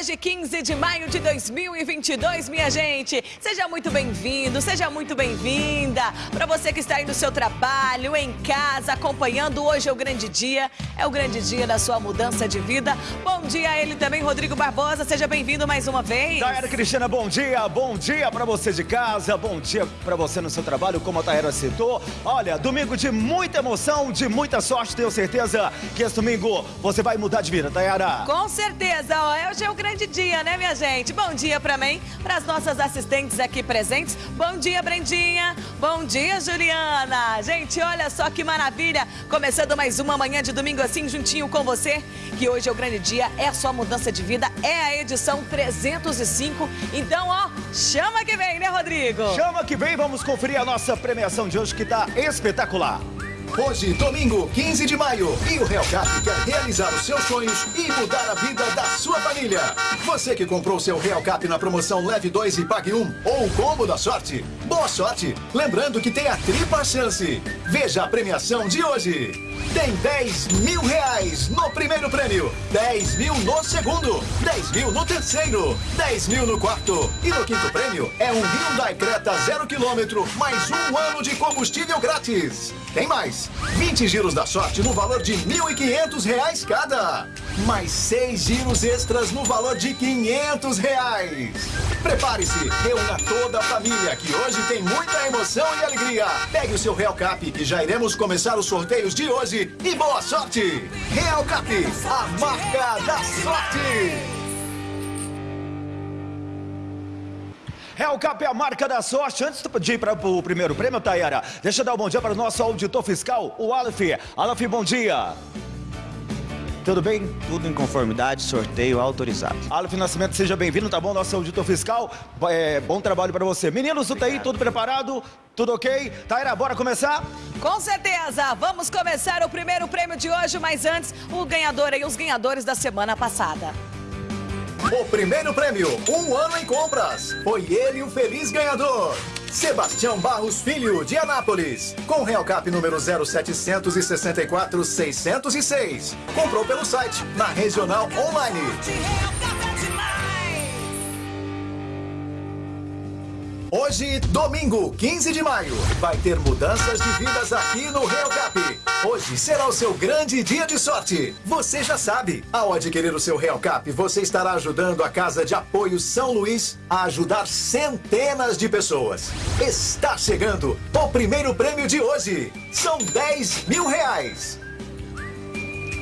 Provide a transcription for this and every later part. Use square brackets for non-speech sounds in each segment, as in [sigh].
hoje 15 de maio de 2022, minha gente. Seja muito bem-vindo, seja muito bem-vinda. Para você que está aí no seu trabalho, em casa, acompanhando, hoje é o grande dia, é o grande dia da sua mudança de vida. Bom dia a ele também, Rodrigo Barbosa, seja bem-vindo mais uma vez. Taera Cristina, bom dia, bom dia para você de casa, bom dia para você no seu trabalho, como a Taera citou. Olha, domingo de muita emoção, de muita sorte, tenho certeza que esse domingo você vai mudar de vida, Tayara. Com certeza, hoje é o grande dia, né, minha gente? Bom dia pra mim, pras nossas assistentes aqui presentes. Bom dia, Brendinha. Bom dia, Juliana. Gente, olha só que maravilha. Começando mais uma manhã de domingo assim, juntinho com você. Que hoje é o grande dia, é a sua mudança de vida, é a edição 305. Então, ó, chama que vem, né, Rodrigo? Chama que vem, vamos conferir a nossa premiação de hoje que tá espetacular. Hoje, domingo, 15 de maio, e o Real Cap quer realizar os seus sonhos e mudar a vida da sua família. Você que comprou seu Real Cap na promoção Leve 2 e Pague 1 ou o combo da sorte, boa sorte! Lembrando que tem a tripla chance. Veja a premiação de hoje. Tem 10 mil reais no primeiro prêmio, 10 mil no segundo, 10 mil no terceiro, 10 mil no quarto. E no quinto prêmio é um Hyundai Creta zero quilômetro, mais um ano de combustível grátis. Tem mais, 20 giros da sorte no valor de 1.500 reais cada. Mais seis giros extras no valor de 500 reais. Prepare-se, reúna toda a família que hoje tem muita emoção e alegria. Pegue o seu Real Cap que já iremos começar os sorteios de hoje e boa sorte! Real Cap, a marca da sorte! Real Cap é a marca da sorte. Antes de ir para o primeiro prêmio, Tayara, deixa eu dar um bom dia para o nosso auditor fiscal, o Aleph. Aleph, bom dia. Tudo bem? Tudo em conformidade, sorteio autorizado. Aleph Nascimento, seja bem-vindo, tá bom? Nosso auditor fiscal, é, bom trabalho para você. Meninos do TI, tudo preparado? Tudo ok? Taira, bora começar? Com certeza! Vamos começar o primeiro prêmio de hoje, mas antes, o ganhador e os ganhadores da semana passada. O primeiro prêmio, um ano em compras. Foi ele o feliz ganhador. Sebastião Barros Filho, de Anápolis. Com Real Cap número 0764 606. Comprou pelo site, na Regional Online. Hoje, domingo, 15 de maio, vai ter mudanças de vidas aqui no Real Cap. Hoje será o seu grande dia de sorte. Você já sabe, ao adquirir o seu Real Cap, você estará ajudando a Casa de Apoio São Luís a ajudar centenas de pessoas. Está chegando o primeiro prêmio de hoje. São 10 mil reais.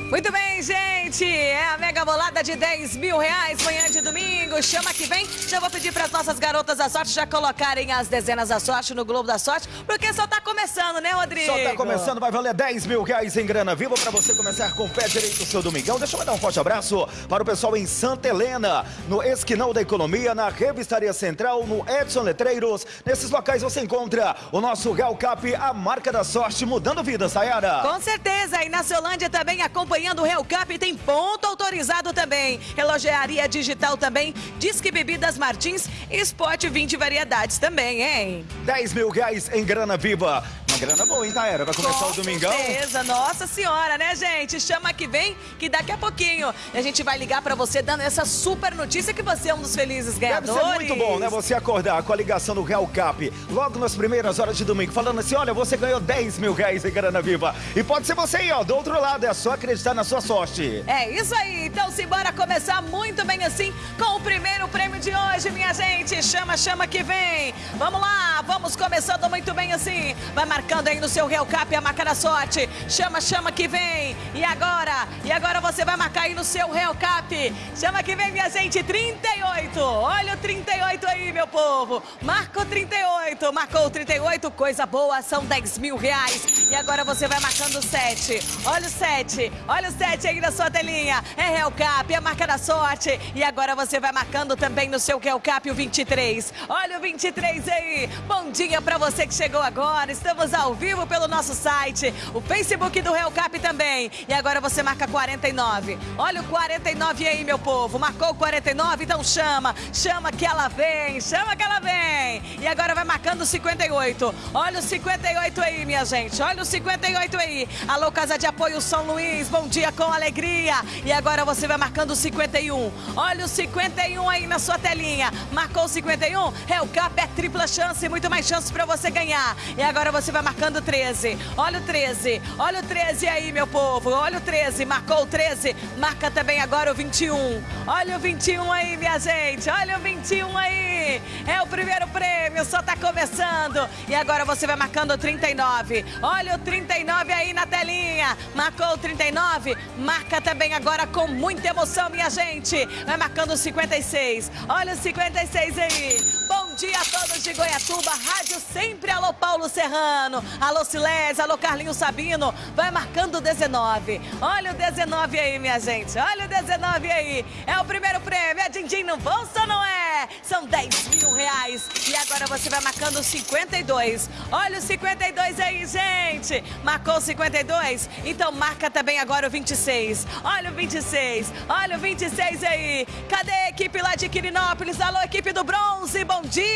Muito bem, gente. É a mega bolada de 10 mil reais, manhã de domingo. Chama que vem. Já vou pedir para as nossas garotas da sorte já colocarem as dezenas da sorte no Globo da Sorte, porque só tá começando, né, Rodrigo? Só tá começando, vai valer 10 mil reais em grana viva para você começar com o pé direito o seu domingão. Deixa eu mandar um forte abraço para o pessoal em Santa Helena, no Esquinal da Economia, na Revistaria Central, no Edson Letreiros. Nesses locais você encontra o nosso Real Cap, a marca da sorte, mudando vidas, Sayara. Com certeza. E na Ceolândia também acompanhando acompanhando o Real Cap tem ponto autorizado também. Relogearia digital também, Disque Bebidas Martins e Spot 20 variedades também, hein? 10 mil reais em grana viva. Uma grana boa, hein, Taera? Vai começar Com o domingão. Beleza, nossa senhora, né, gente? Chama que vem, que daqui a pouquinho a gente vai ligar pra você dando essa super notícia que você é um dos felizes ganhadores. Deve muito bom, né? Você acordar com a ligação do Real Cap logo nas primeiras horas de domingo, falando assim: olha, você ganhou 10 mil reais em grana viva. E pode ser você aí, ó, do outro lado. É só acreditar na sua sorte. É isso aí, então simbora começar muito bem assim com o primeiro prêmio de hoje, minha gente. Chama, chama que vem. Vamos lá, vamos começando muito bem assim. Vai marcando aí no seu Real Cap a marca da sorte. Chama, chama que vem. E agora? E agora você vai marcar aí no seu Real Cap. Chama que vem, minha gente. 38. Olha o 38 aí, meu povo. Marcou 38. Marcou o 38. Coisa boa, são 10 mil reais. E agora você vai marcando o 7. Olha o 7. Olha o 7 aí na sua telinha. É Real Cap, é a marca da sorte. E agora você vai marcando também no seu Real Cap o 23. Olha o 23 aí. Bom dia pra você que chegou agora. Estamos ao vivo pelo nosso site, o Facebook do Real Cap também. E agora você marca 49. Olha o 49 aí, meu povo. Marcou o 49? Então chama. Chama que ela vem. Chama que ela vem. E agora vai marcando o 58. Olha o 58 aí, minha gente. Olha Olha o 58 aí. Alô, Casa de Apoio São Luís, bom dia com alegria. E agora você vai marcando o 51. Olha o 51 aí na sua telinha. Marcou o 51? É o CAP, é tripla chance, muito mais chance para você ganhar. E agora você vai marcando o 13. Olha o 13. Olha o 13 aí, meu povo. Olha o 13. Marcou o 13. Marca também agora o 21. Olha o 21 aí, minha gente. Olha o 21 aí. É o primeiro prêmio, só tá começando. E agora você vai marcando o 39. Olha o 39 aí na telinha. Marcou o 39. Marca também agora com muita emoção, minha gente. Vai marcando o 56. Olha o 56 aí. Bom dia a todos de Goiatuba. Rádio sempre. Alô, Paulo Serrano. Alô, Silés. Alô, Carlinhos Sabino. Vai marcando o 19. Olha o 19 aí, minha gente. Olha o 19 aí. É o primeiro prêmio. É din-din no bolso não é? São 10 mil reais. E agora você vai marcando o 52. Olha o 52 aí, gente. Marcou o 52? Então marca também agora o 26. Olha o 26. Olha o 26 aí. Cadê a equipe lá de Quirinópolis? Alô, equipe do bronze. Bom dia.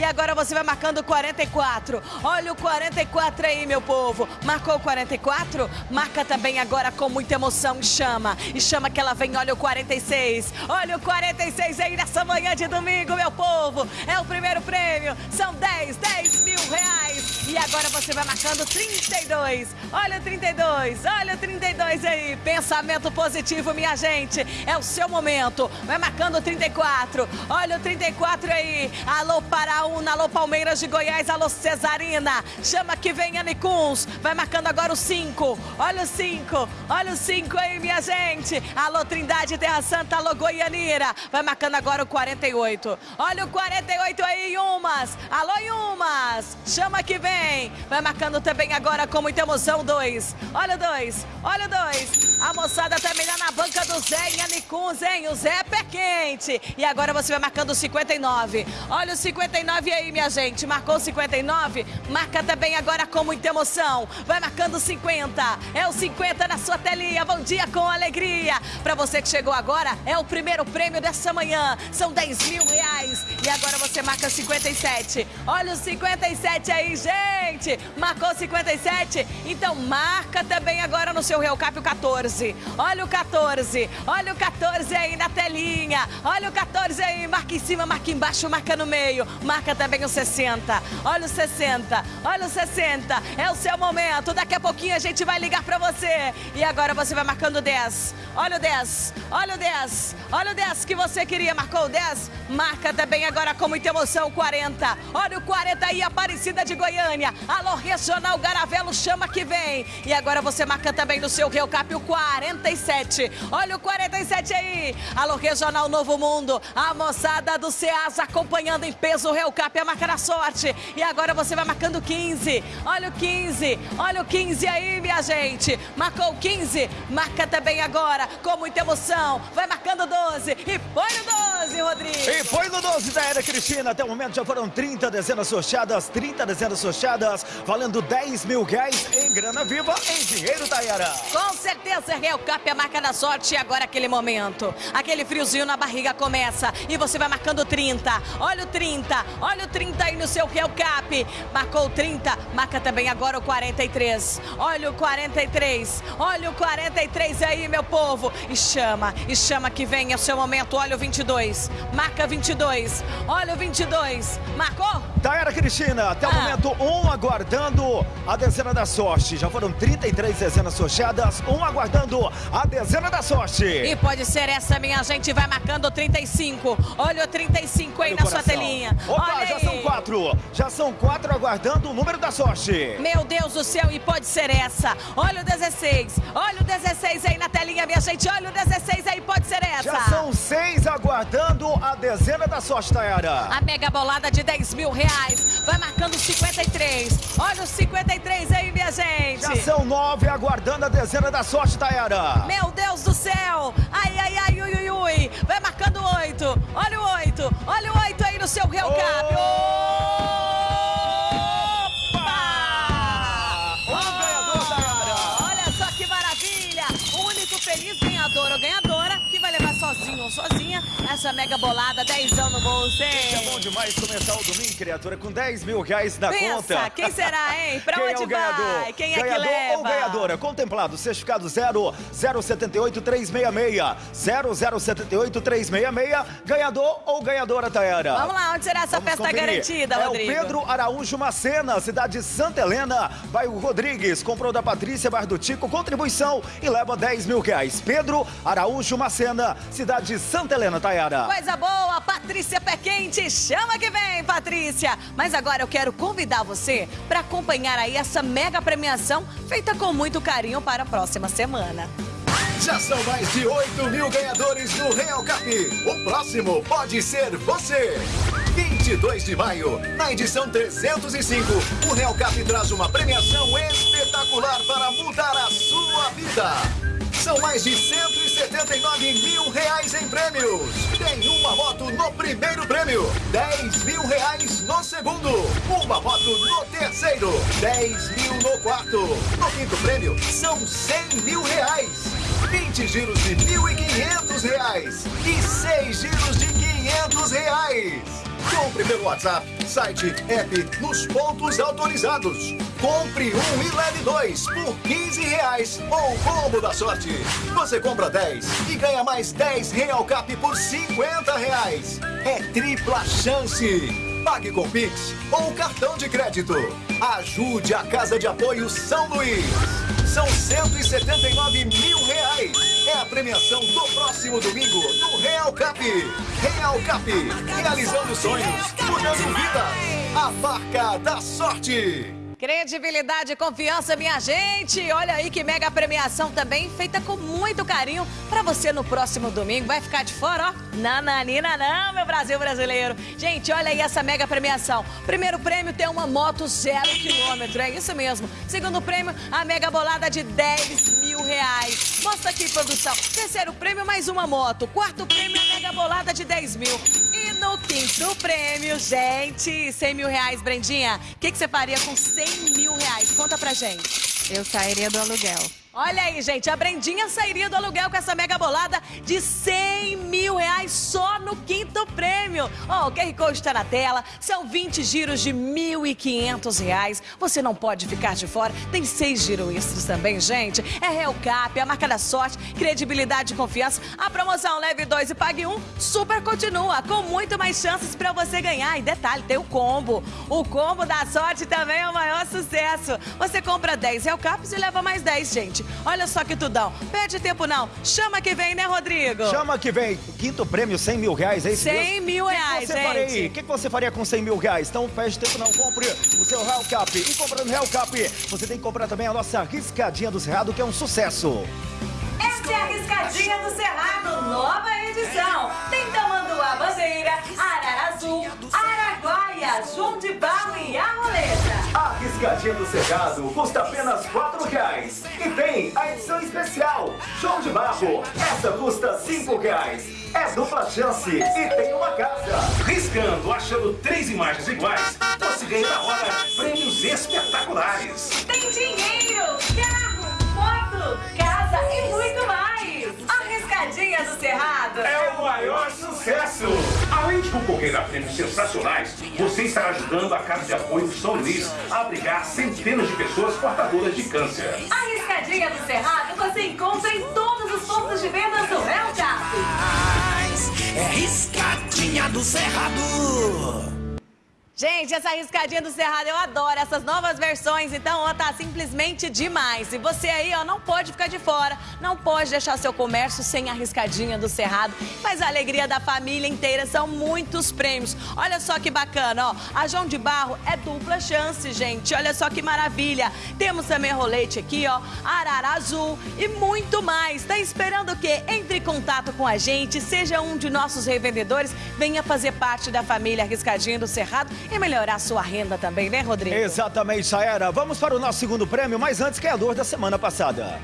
E agora você vai marcando o 44. Olha o 44 aí, meu povo. Marcou o 44? Marca também agora com muita emoção e chama. E chama que ela vem. Olha o 46. Olha o 46 aí nessa manhã de domingo, meu povo. É o primeiro prêmio. São 10, 10 mil reais. E agora você vai marcando 32. Olha o 32. Olha o 32 aí. Pensamento positivo, minha gente. É o seu momento. Vai marcando o 34. Olha o 34 aí. Alô Paraúna, alô Palmeiras de Goiás, alô Cesarina. Chama que vem Anicuns. Vai marcando agora o 5. Olha o 5. Olha o 5 aí, minha gente. Alô Trindade Terra Santa, alô Goianira. Vai marcando agora o 48. Olha o 48 aí, Yumas. Alô, Yumas. Chama que vem. Vai marcando também agora com muita emoção, 2. Olha o 2. Olha o 2. A moçada também lá na banca do Zé em Anicuns, hein? O Zé é pé quente. E agora você vai marcando o 59. Olha o 59 aí, minha gente. Marcou o 59? Marca também agora com muita emoção. Vai marcando o 50. É o 50 na sua telinha. Bom dia com alegria. Para você que chegou agora, é o primeiro prêmio dessa manhã. São 10 mil reais. E agora você marca 57. Olha o 57 aí, gente. Marcou 57? Então marca também agora no seu Real Cap o 14. Olha o 14. Olha o 14 aí na telinha. Olha o 14 aí. Marca em cima, marca embaixo, marca no meio. Marca também o 60. Olha o 60. Olha o 60. É o seu momento. Daqui a pouquinho a gente vai ligar pra você. E agora você vai marcando o 10. Olha o 10. Olha o 10. Olha o 10 que você queria. Marcou o 10? Marca também agora com muita emoção o 40. Olha o 40 aí, Aparecida de Goiânia. Alô, Regional Garavelo, chama que vem. E agora você marca também no seu Rio Cap o 47. Olha o 47 aí. Alô, Regional Novo Mundo. A moçada do Ceasa acompanhando em peso o Rio Cap, a marca da sorte. E agora você vai marcando 15. Olha o 15. Olha o 15 aí, minha gente. Marcou o 15. Marca também agora com muita emoção. Vai marcando 12. E põe no 12, Rodrigo. E foi no 12 da Era Cristina. Até o momento já foram 30 dezenas sorteadas, 30 dezenas sorteadas, valendo 10 mil reais em grana viva, em dinheiro, Tayara. Com certeza, Real Cap é a marca da sorte e agora aquele momento. Aquele friozinho na barriga começa e você vai marcando 30. Olha o 30, olha o 30 aí no seu Real Cap. Marcou o 30, marca também agora o 43. Olha o 43, olha o 43 aí, meu povo. E chama, e chama que vem, é o seu momento. Olha o 22, marca 22. Olha o 22, marcou? Tayara Cristina, até o Ah. momento, um aguardando a dezena da sorte. Já foram 33 dezenas sorteadas, um aguardando a dezena da sorte. E pode ser essa, minha gente, vai marcando o 35. Olha o 35 aí Olha na sua telinha. Opa, Olha já aí. são quatro. Já são quatro aguardando o número da sorte. Meu Deus do céu, e pode ser essa. Olha o 16. Olha o 16 aí na telinha, minha gente. Olha o 16 aí, pode ser essa. Já são seis aguardando a dezena da sorte, Tayara. A mega bolada de 10 mil reais. Vai marcando 53. Olha o 53 aí, minha gente. Já são nove aguardando a dezena da sorte, Tayara. Meu Deus do céu! Ai, ai, ai, ui, ui, ui! Vai marcando oito! Olha o oito! Olha o oito aí no seu Real Cap! Opa! Essa mega bolada, dezão no bolso, hein? É bom demais começar o domingo, criatura, com 10 mil reais na Pensa, conta. quem será, hein? Pra Quem onde é o ganhador? vai? Quem é ganhador que leva? ou ganhadora? Contemplado, certificado 0, 078 366, 0078 366, ganhador ou ganhadora, Tayara? Vamos lá, onde será essa Vamos festa conferir. garantida, é Rodrigo? o Pedro Araújo Macena, cidade de Santa Helena, bairro Rodrigues, comprou da Patrícia, bairro do Tico, contribuição e leva 10 mil reais. Pedro Araújo Macena, cidade de Santa Helena, Tayara. Coisa boa, Patrícia Pé Quente, chama que vem, Patrícia! Mas agora eu quero convidar você para acompanhar aí essa mega premiação feita com muito carinho para a próxima semana. Já são mais de 8 mil ganhadores no Real Cap. O próximo pode ser você. 22 de maio, na edição 305, o Real Cap traz uma premiação espetacular para mudar a sua vida. São mais de 179 mil reais em prêmios. Tem uma moto no primeiro prêmio, 10 mil reais no segundo, uma moto no terceiro, 10 mil no quarto. No quinto prêmio, são 100 mil reais. 20 giros de 1.500 reais e 6 giros de 500 reais. Compre pelo WhatsApp, site, app, nos pontos autorizados. Compre um e leve dois por 15 reais ou combo da sorte. Você compra 10 e ganha mais 10 Real Cap por 50 reais. É tripla chance. Pague com Pix ou cartão de crédito. Ajude a Casa de Apoio São Luís. São 179 mil reais. É a premiação do próximo domingo no Real Cap. Real Cap, realizando sonhos, mudando vidas. A marca da sorte. Credibilidade e confiança, minha gente. Olha aí que mega premiação também, feita com muito carinho para você no próximo domingo. Vai ficar de fora, ó? Nananina não, meu Brasil brasileiro. Gente, olha aí essa mega premiação. Primeiro prêmio tem uma moto zero quilômetro, é isso mesmo. Segundo prêmio, a mega bolada de 10 mil reais. Mostra aqui, produção. Terceiro prêmio, mais uma moto. Quarto prêmio, a mega bolada de 10 mil. E no quinto prêmio, gente, 100 mil reais, Brendinha. O que, que você faria com 100 mil reais? Conta pra gente. Eu sairia do aluguel. Olha aí, gente, a Brendinha sairia do aluguel com essa mega bolada de 100 mil reais só no quinto prêmio. Ó, o QR Code está na tela, são 20 giros de 1.500 reais. Você não pode ficar de fora, tem seis giros extras também, gente. É Real Cap, a marca da sorte, credibilidade e confiança. A promoção Leve 2 e Pague 1 super continua, com muito mais chances para você ganhar. E detalhe, tem o combo. O combo da sorte também é o maior sucesso. Você compra 10 Real Caps e leva mais 10, gente. Olha só que tudão. Perde tempo não. Chama que vem, né, Rodrigo? Chama que vem. Quinto prêmio, 100 mil reais, é isso 100 mesmo? mil O que que reais, você gente. O que, que você faria com 100 mil reais? Então, perde tempo não. Compre o seu Real Cap. E comprando Real Cap, você tem que comprar também a nossa riscadinha do Cerrado, que é um sucesso. Essa é a Riscadinha do Cerrado, nova edição. Tem Tamanduá Bandeira, Arara Azul, Araguaia, João de Barro e Arroleta. A riscadinha do Cerrado custa apenas 4 reais. E tem a edição especial, João de Barro. Essa custa 5 reais. É dupla chance e tem uma casa. Riscando, achando três imagens iguais, você ganha na hora prêmios espetaculares. Tem dinheiro, carro, moto, e muito mais. A Riscadinha do Cerrado. É o maior sucesso! Além de concorrer a prêmios sensacionais, você estará ajudando a Casa de Apoio São Luís a abrigar centenas de pessoas portadoras de câncer. A Riscadinha do Cerrado você encontra em todos os pontos de venda do Real Cap. É riscadinha do Cerrado. Gente, essa riscadinha do Cerrado eu adoro essas novas versões, então ó, tá simplesmente demais. E você aí, ó, não pode ficar de fora, não pode deixar seu comércio sem a riscadinha do Cerrado. Mas a alegria da família inteira são muitos prêmios. Olha só que bacana, ó. A João de Barro é dupla chance, gente. Olha só que maravilha. Temos também rolete aqui, ó, arara azul e muito mais. Tá esperando o quê? Entre em contato com a gente, seja um de nossos revendedores, venha fazer parte da família Riscadinha do Cerrado e melhorar sua renda também, né, Rodrigo? Exatamente, Saera. Vamos para o nosso segundo prêmio, mas antes, ganhador da semana passada.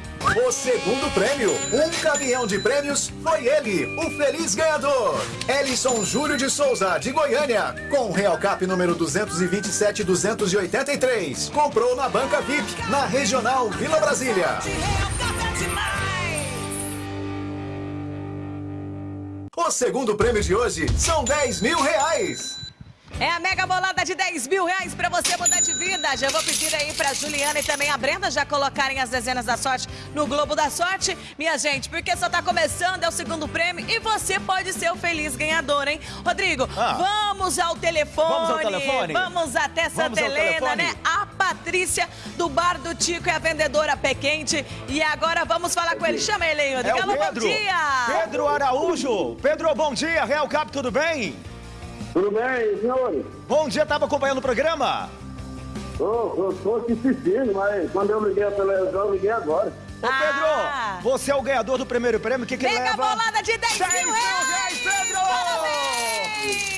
O segundo prêmio, um caminhão de prêmios, foi ele, o feliz ganhador. Ellison Júlio de Souza, de Goiânia, com o Real Cap número 227-283. Comprou na Banca VIP, na Regional Vila Brasília. O O segundo prêmio de hoje são 10 mil reais. É a mega bolada de 10 mil reais pra você mudar de vida. Já vou pedir aí pra Juliana e também a Brenda já colocarem as dezenas da sorte no Globo da Sorte. Minha gente, porque só tá começando, é o segundo prêmio e você pode ser o feliz ganhador, hein? Rodrigo, Ah. vamos ao telefone. Vamos ao telefone? Vamos até Santa Vamos Helena, né? A Patrícia do Bar do Tico é a vendedora pé quente. E agora vamos falar com ele. Chama ele aí, É Rodrigo. o Alô, bom Pedro. dia. Pedro Araújo. Pedro, bom dia. Real Cap, tudo bem? Tudo bem, senhores? Bom dia, tava acompanhando o programa? Tô aqui assistindo, mas quando eu liguei a televisão, eu liguei agora. Ô, Ah. Pedro, você é o ganhador do primeiro prêmio. O que, que Mega leva? bolada de 10, 10 mil mil reais! Pedro! Parabéns!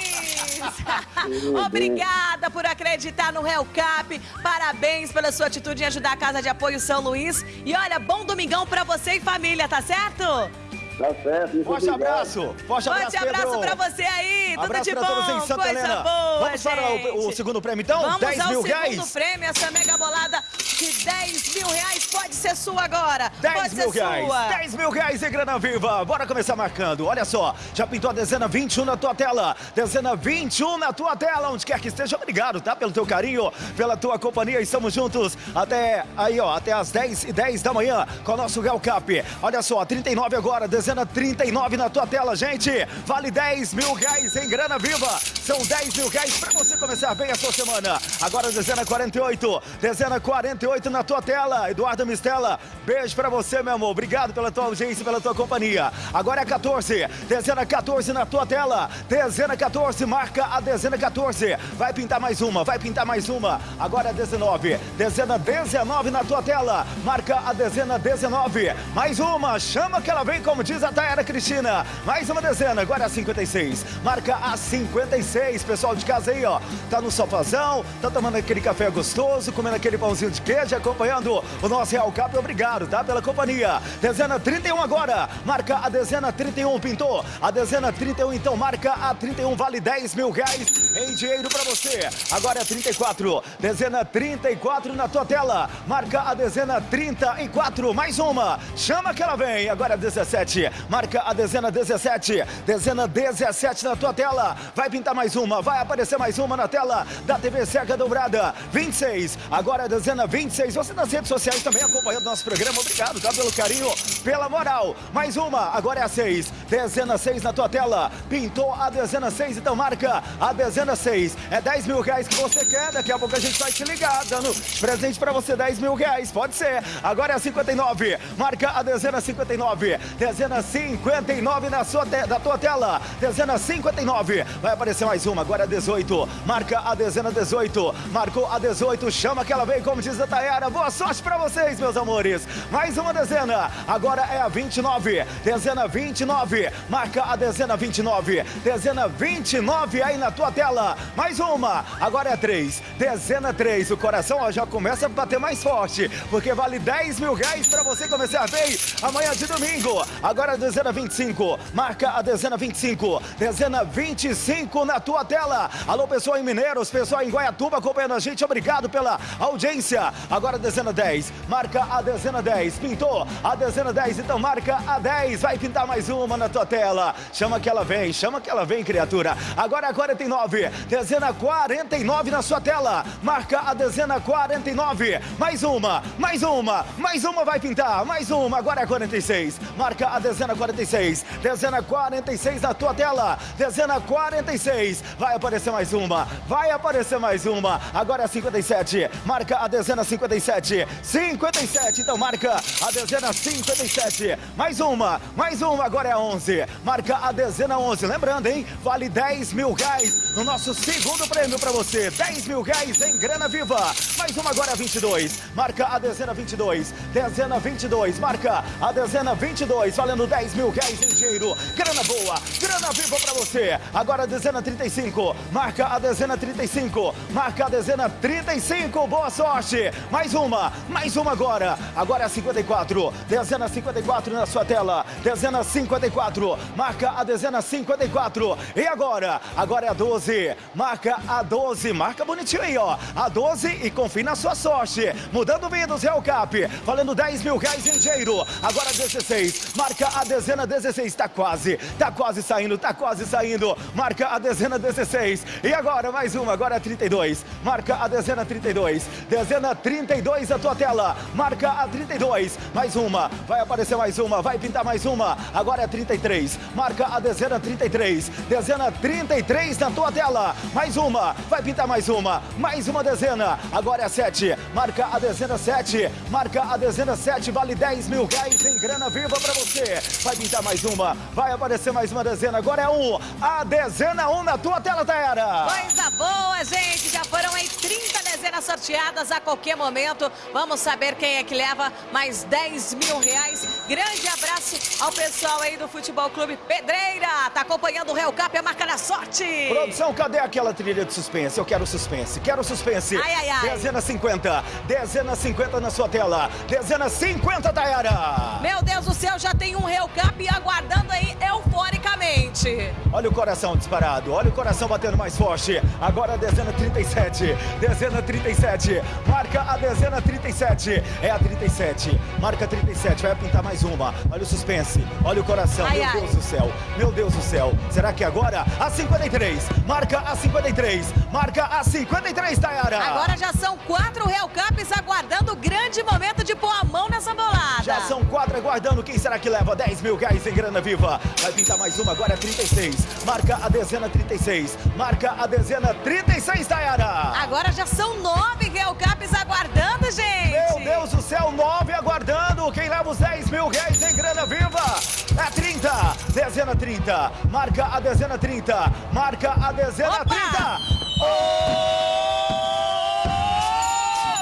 [laughs] Obrigada por acreditar no Hellcap. Parabéns pela sua atitude em ajudar a Casa de Apoio São Luís. E olha, bom domingão pra você e família, tá certo? Tá certo, muito Forte obrigado. abraço. Forte abraço, Forte abraço Pedro. pra você aí. Tudo Abraço de pra bom. todos em Santa Coisa Helena. boa, Vamos para o, o gente. segundo prêmio, então? Vamos 10 ao mil segundo reais. prêmio. Essa mega bolada de 10 mil reais pode ser sua agora. 10 pode mil ser reais, sua. 10 mil reais em grana viva. Bora começar marcando. Olha só, já pintou a dezena 21 na tua tela. Dezena 21 na tua tela, onde quer que esteja. Obrigado, tá? Pelo teu carinho, pela tua companhia. Estamos juntos até aí, ó, até as 10 e 10 da manhã com o nosso Real Cap. Olha só, 39 agora, dezena 39 na tua tela, gente. Vale 10 mil reais em grana viva. São 10 mil reais pra você começar bem a sua semana. Agora, dezena 48, dezena 48 na tua tela. Eduardo Mistela, beijo pra você, meu amor. Obrigado pela tua audiência pela tua companhia. Agora é 14, dezena 14 na tua tela. Dezena 14, marca a dezena 14. Vai pintar mais uma, vai pintar mais uma. Agora é 19, dezena 19 na tua tela. Marca a dezena 19. Mais uma, chama que ela vem, como diz a Tayara Cristina. Mais uma dezena, agora é a 56. Marca a 56, pessoal de casa aí, ó. Tá no sofazão, tá tomando aquele café gostoso, comendo aquele pãozinho de queijo, acompanhando o nosso Real Cap. Obrigado, tá? Pela companhia. Dezena 31 agora. Marca a dezena 31, pintou. A dezena 31, então marca a 31, vale 10 mil reais em dinheiro pra você. Agora é 34. Dezena 34 na tua tela. Marca a dezena 34, mais uma. Chama que ela vem. Agora é 17. Marca a dezena 17. Dezena 17 na tua tela. Vai pintar mais uma. Vai aparecer mais uma na tela da TV Serra Dobrada. 26. Agora é a dezena 26. Você nas redes sociais também acompanhando nosso programa. Obrigado, tá? Pelo carinho, pela moral. Mais uma. Agora é a 6. Dezena 6 na tua tela. Pintou a dezena 6, então marca a dezena 6. É 10 mil reais que você quer. Daqui a pouco a gente vai te ligar, dando presente pra você 10 mil reais. Pode ser. Agora é a 59. Marca a dezena 59. Dezena 59 na sua te- da tua tela. Dezena 59. Vai aparecer mais uma. Agora é 18. Marca a dezena 18. Marcou a 18. Chama que ela vem, como diz a Tayara. Boa sorte pra vocês, meus amores. Mais uma dezena. Agora é a 29. Dezena 29. Marca a dezena 29. Dezena 29 aí na tua tela. Mais uma. Agora é 3. Dezena 3. O coração ó, já começa a bater mais forte. Porque vale 10 mil reais pra você começar bem amanhã de domingo. Agora a dezena 25. Marca a dezena 25. Dezena 25 na tua tela. Alô, pessoal em Mineiros, pessoal em Guaiatuba acompanhando a gente. Obrigado pela audiência. Agora a dezena 10. Marca a dezena 10. Pintou a dezena 10. Então marca a 10. Vai pintar mais uma na tua tela. Chama que ela vem. Chama que ela vem, criatura. Agora a 49. Dezena 49 na sua tela. Marca a dezena 49. Mais uma. Mais uma. Mais uma vai pintar. Mais uma. Agora é a 46. Marca a dezena 46. Dezena 46 na tua tela. Dezena 46. Vai aparecer mais uma. Vai aparecer mais uma. Agora é a 57. Marca a dezena 57. 57. Então marca a dezena 57. Mais uma. Mais uma. Agora é a 11. Marca a dezena 11. Lembrando, hein? Vale 10 mil reais no nosso segundo prêmio pra você. 10 mil reais em grana viva. Mais uma agora é a 22. Marca a dezena 22. Dezena 22. Marca a dezena 22. Valendo 10 mil reais em dinheiro. Grana boa. Grana viva pra você. Agora a dezena 35. Marca a dezena 35. Marca a dezena 35. Boa sorte. Mais uma. Mais uma agora. Agora é a 54. Dezena 54 na sua tela. Dezena 54, marca a dezena 54. E agora? Agora é a 12, marca a 12, marca bonitinho aí, ó. A 12 e confie na sua sorte. Mudando vidas, Real Cap, valendo 10 mil reais em dinheiro. Agora 16, marca a dezena 16, tá quase, tá quase saindo, tá quase saindo. Marca a dezena 16. E agora mais uma, agora é 32, marca a dezena 32, dezena 32 a tua tela, marca a 32, mais uma, vai aparecer mais uma, vai pintar mais uma, agora é 33, marca a dezena 33, dezena 33 na tua tela, mais uma, vai pintar mais uma, mais uma dezena, agora é 7, marca a dezena 7, marca a dezena 7, vale 10 mil reais em grana viva pra você, vai pintar mais uma, vai aparecer mais uma dezena, agora é 1, a dezena 1 na tua tela, Tayara. Coisa boa, gente. Já foram aí 30 dezenas sorteadas a qualquer momento. Vamos saber quem é que leva mais 10 mil reais. Grande abraço ao pessoal aí do Futebol Clube Pedreira. Tá acompanhando o Real Cap, a marca da sorte. Produção, cadê aquela trilha de suspense? Eu quero suspense, quero suspense. Ai, ai, ai. Dezena 50, dezena 50 na sua tela. Dezena 50, Tayara. Meu Deus do céu, já tem um Real Cap aguardando aí euforicamente. Olha o coração disparado, olha o coração batendo mais forte. Agora a dezena 37, dezena 37, marca a dezena 37. É a 37, marca 37, vai pintar mais uma. Olha o suspense, olha o coração, Ai, meu ai. Deus do céu, meu Deus do céu. Será que agora a 53, marca a 53, marca a 53, Tayara. Agora já são quatro Real Caps aguardando o grande momento de pôr a mão nessa bolada. Já são quatro aguardando. Quem será que leva 10 mil reais em grana viva? Vai pintar mais uma, agora é 36. Marca a dezena 36. Marca a dezena 36, Tayara. Agora já são nove Real Caps aguardando, gente. Meu Deus do céu, 9 aguardando. Quem leva os 10 mil reais em grana viva? É 30. Dezena 30. Marca a dezena 30. Marca a dezena Opa! 30.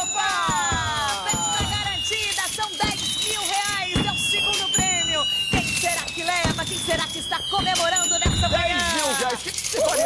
Opa! Festa garantida, são 10 mil reais, é o segundo prêmio. Quem será que leva? Quem será que está comemorando nessa 10 manhã? mil reais.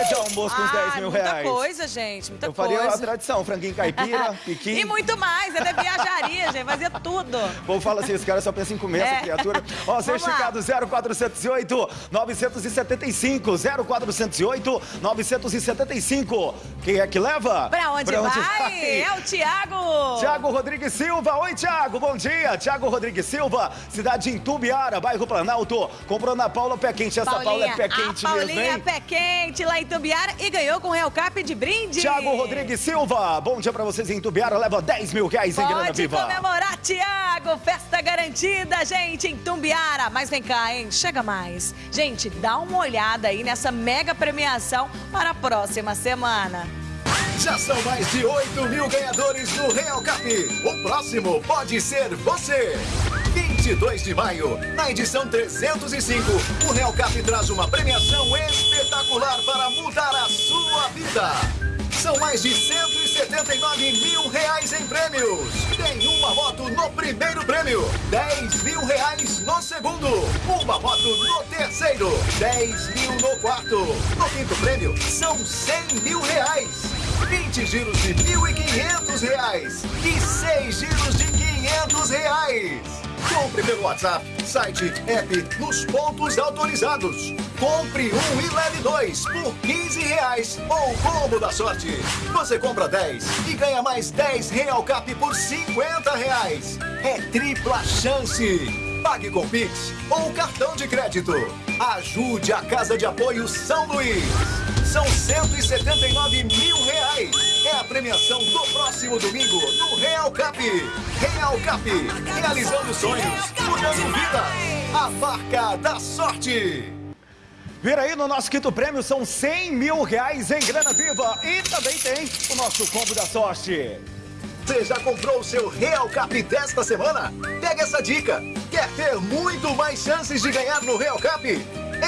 Faria de almoço com os 10 mil Ah, muita reais? coisa, gente, muita Eu faria coisa. a tradição, franguinho caipira, [laughs] piqui. E muito mais, ele é viajaria, gente, fazia tudo. O povo fala assim, esse cara só pensa em comer essa É. criatura. Ó, lá. certificado 0408 975 0408 975. Quem é que leva? Pra onde, vai? É o Thiago. Tiago Rodrigues Silva. Oi, Tiago, bom dia. Tiago Rodrigues Silva, cidade de Itumbiara, bairro Planalto. Comprou na Paula Pé Quente. Essa Paula é pé quente mesmo, Paulinha hein? Pé Quente lá em Tumbiara e ganhou com o Real Cap de brinde. Tiago Rodrigues Silva, bom dia pra vocês em Itumbiara. Leva 10 mil reais em grana Pode viva. comemorar, Tiago! Festa garantida, gente, em Tumbiara. Mas vem cá, hein? Chega mais. Gente, dá uma olhada aí nessa mega premiação para a próxima semana. Já são mais de 8 mil ganhadores do Real Cap. O próximo pode ser você. 22 de maio, na edição 305, o Real Cap traz uma premiação espetacular para mudar a sua vida. São mais de 179 mil reais em prêmios. Tem uma moto no primeiro prêmio, 10 mil reais no segundo, uma moto no terceiro, 10 mil no quarto. No quinto prêmio, são 100 mil reais. 20 giros de 1.500 reais e 6 giros de 500 reais. Compre pelo WhatsApp, site, app, nos pontos autorizados. Compre um e leve dois por 15 reais ou combo da sorte. Você compra 10 e ganha mais 10 Real Cap por 50 reais. É tripla chance. Pague com Pix ou cartão de crédito. Ajude a Casa de Apoio São Luís. São 179 mil reais. É a premiação do próximo domingo no Real Cap. Real Cap, realizando sonhos, mudando vidas. A marca da sorte. Vira aí no nosso quinto prêmio, são 100 mil reais em grana viva. E também tem o nosso combo da sorte. Você já comprou o seu Real Cap desta semana? Pega essa dica. Quer ter muito mais chances de ganhar no Real Cap?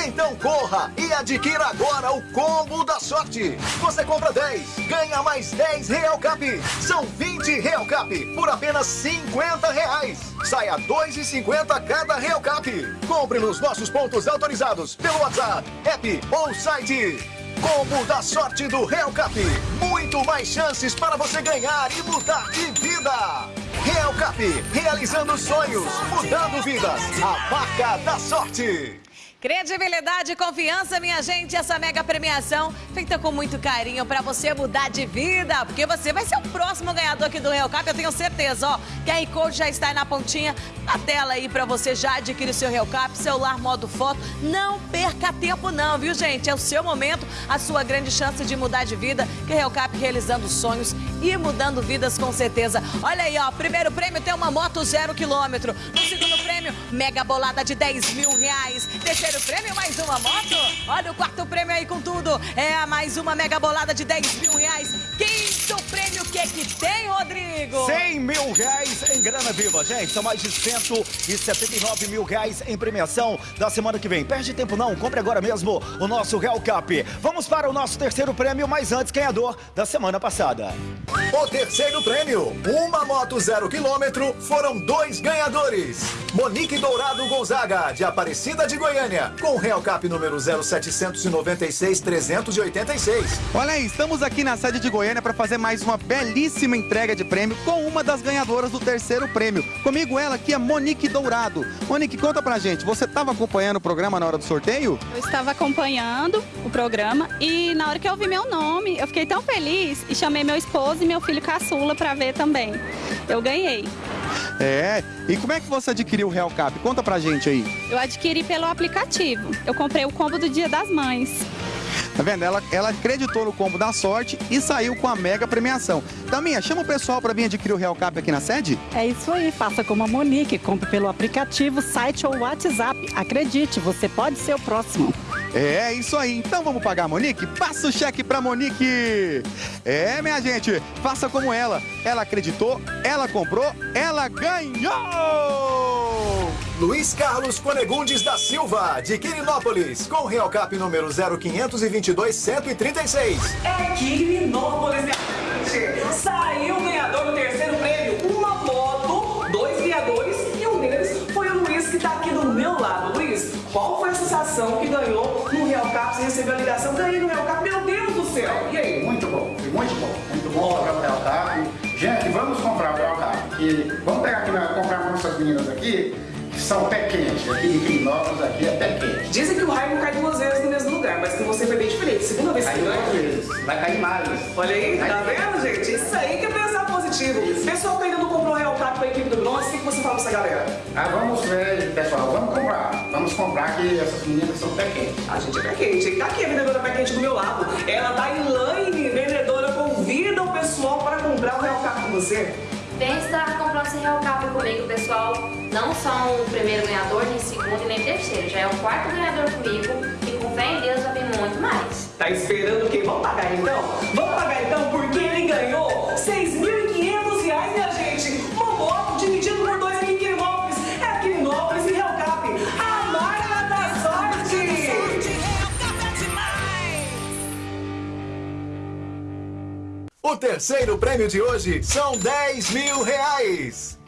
Então corra e adquira agora o combo da sorte. Você compra 10, ganha mais 10 Real Cap. São 20 Real Cap por apenas 50 reais. Saia 2,50 cada Real Cap. Compre nos nossos pontos autorizados pelo WhatsApp, app ou site. Combo da sorte do Real Cap. Muito mais chances para você ganhar e mudar de vida. Real Cap, realizando sonhos, mudando vidas. A marca da sorte. Credibilidade e confiança, minha gente. Essa mega premiação feita com muito carinho para você mudar de vida, porque você vai ser o próximo ganhador aqui do Real Cap, eu tenho certeza, ó. QR Code já está aí na pontinha da tela aí para você já adquirir o seu Real Cap, celular modo foto. Não perca tempo não, viu, gente? É o seu momento, a sua grande chance de mudar de vida, que Real Cap realizando sonhos e mudando vidas com certeza. Olha aí, ó, primeiro prêmio tem uma moto zero quilômetro. No segundo prêmio, mega bolada de 10 mil reais. Terceiro prêmio, mais uma moto. Olha o quarto prêmio aí com tudo. É mais uma mega bolada de 10 mil reais. Quinto prêmio, o que que tem, Rodrigo? 100 mil reais em grana viva, gente. São mais de 179 mil reais em premiação da semana que vem. Perde tempo não, compre agora mesmo o nosso Real Cap. Vamos para o nosso terceiro prêmio, mas antes, ganhador da semana passada. O terceiro prêmio, uma moto zero quilômetro, foram dois ganhadores. Monique Dourado Gonzaga, de Aparecida de Goiânia, com o Real Cap número 0796-386. Olha aí, estamos aqui na sede de Goiânia para fazer mais uma belíssima entrega de prêmio com uma das ganhadoras do terceiro prêmio. Comigo ela aqui é Monique Dourado. Monique, conta pra gente, você estava acompanhando o programa na hora do sorteio? Eu estava acompanhando o programa e na hora que eu vi meu nome, eu fiquei tão feliz e chamei meu esposo e meu filho caçula para ver também. Eu ganhei. É, e como é que você adquiriu o Real Cap? Conta pra gente aí. Eu adquiri pelo aplicativo. Eu comprei o combo do Dia das Mães. Tá vendo? Ela, ela acreditou no combo da sorte e saiu com a mega premiação. Taminha, chama o pessoal para vir adquirir o Real Cap aqui na sede? É isso aí, faça como a Monique, compre pelo aplicativo, site ou WhatsApp. Acredite, você pode ser o próximo. É isso aí, então vamos pagar a Monique? Passa o cheque pra Monique! É, minha gente, faça como ela. Ela acreditou, ela comprou, ela ganhou! Luiz Carlos Conegundes da Silva, de Quirinópolis, com o Real Cap número 0522-136. É Quirinópolis, minha gente! Saiu o ganhador do terceiro qual foi a sensação que ganhou no Real Cap? Você recebeu a ligação, ganhei no Real Cap, meu Deus do céu! E aí? Muito bom, foi muito bom. Muito bom comprar o Real Cap. Gente, vamos comprar o Real Cap. Que, vamos pegar aqui, comprar com essas meninas aqui, que são pé quente. Aqui em Quirinópolis, aqui é pé quente. Dizem que o raio não cai duas vezes no mesmo lugar, mas que você foi bem diferente. Segunda vez que Caiu duas vezes, vai cair mais. Olha aí, tá vendo, gente? Isso aí que é pensar positivo. Pessoal que ainda não comprou o Real Cap com a equipe do Bronze, o que você fala pra essa galera? Ah, vamos ver, pessoal, vamos comprar. Vamos comprar que essas meninas são pé quente. A gente é pé quente. Tá aqui a vendedora pé quente do meu lado. Ela da Elaine, vendedora, convida o pessoal para comprar o Real Cap com você. Vem estar comprando esse Real Cap comigo, pessoal. Não são o primeiro ganhador, nem segundo e nem terceiro. Já é o quarto ganhador comigo. E com fé em Deus vai vir muito mais. Tá esperando o quê? Vamos pagar então? Vamos pagar então porque ele ganhou R$ 6.500 O terceiro prêmio de hoje são 10 mil reais.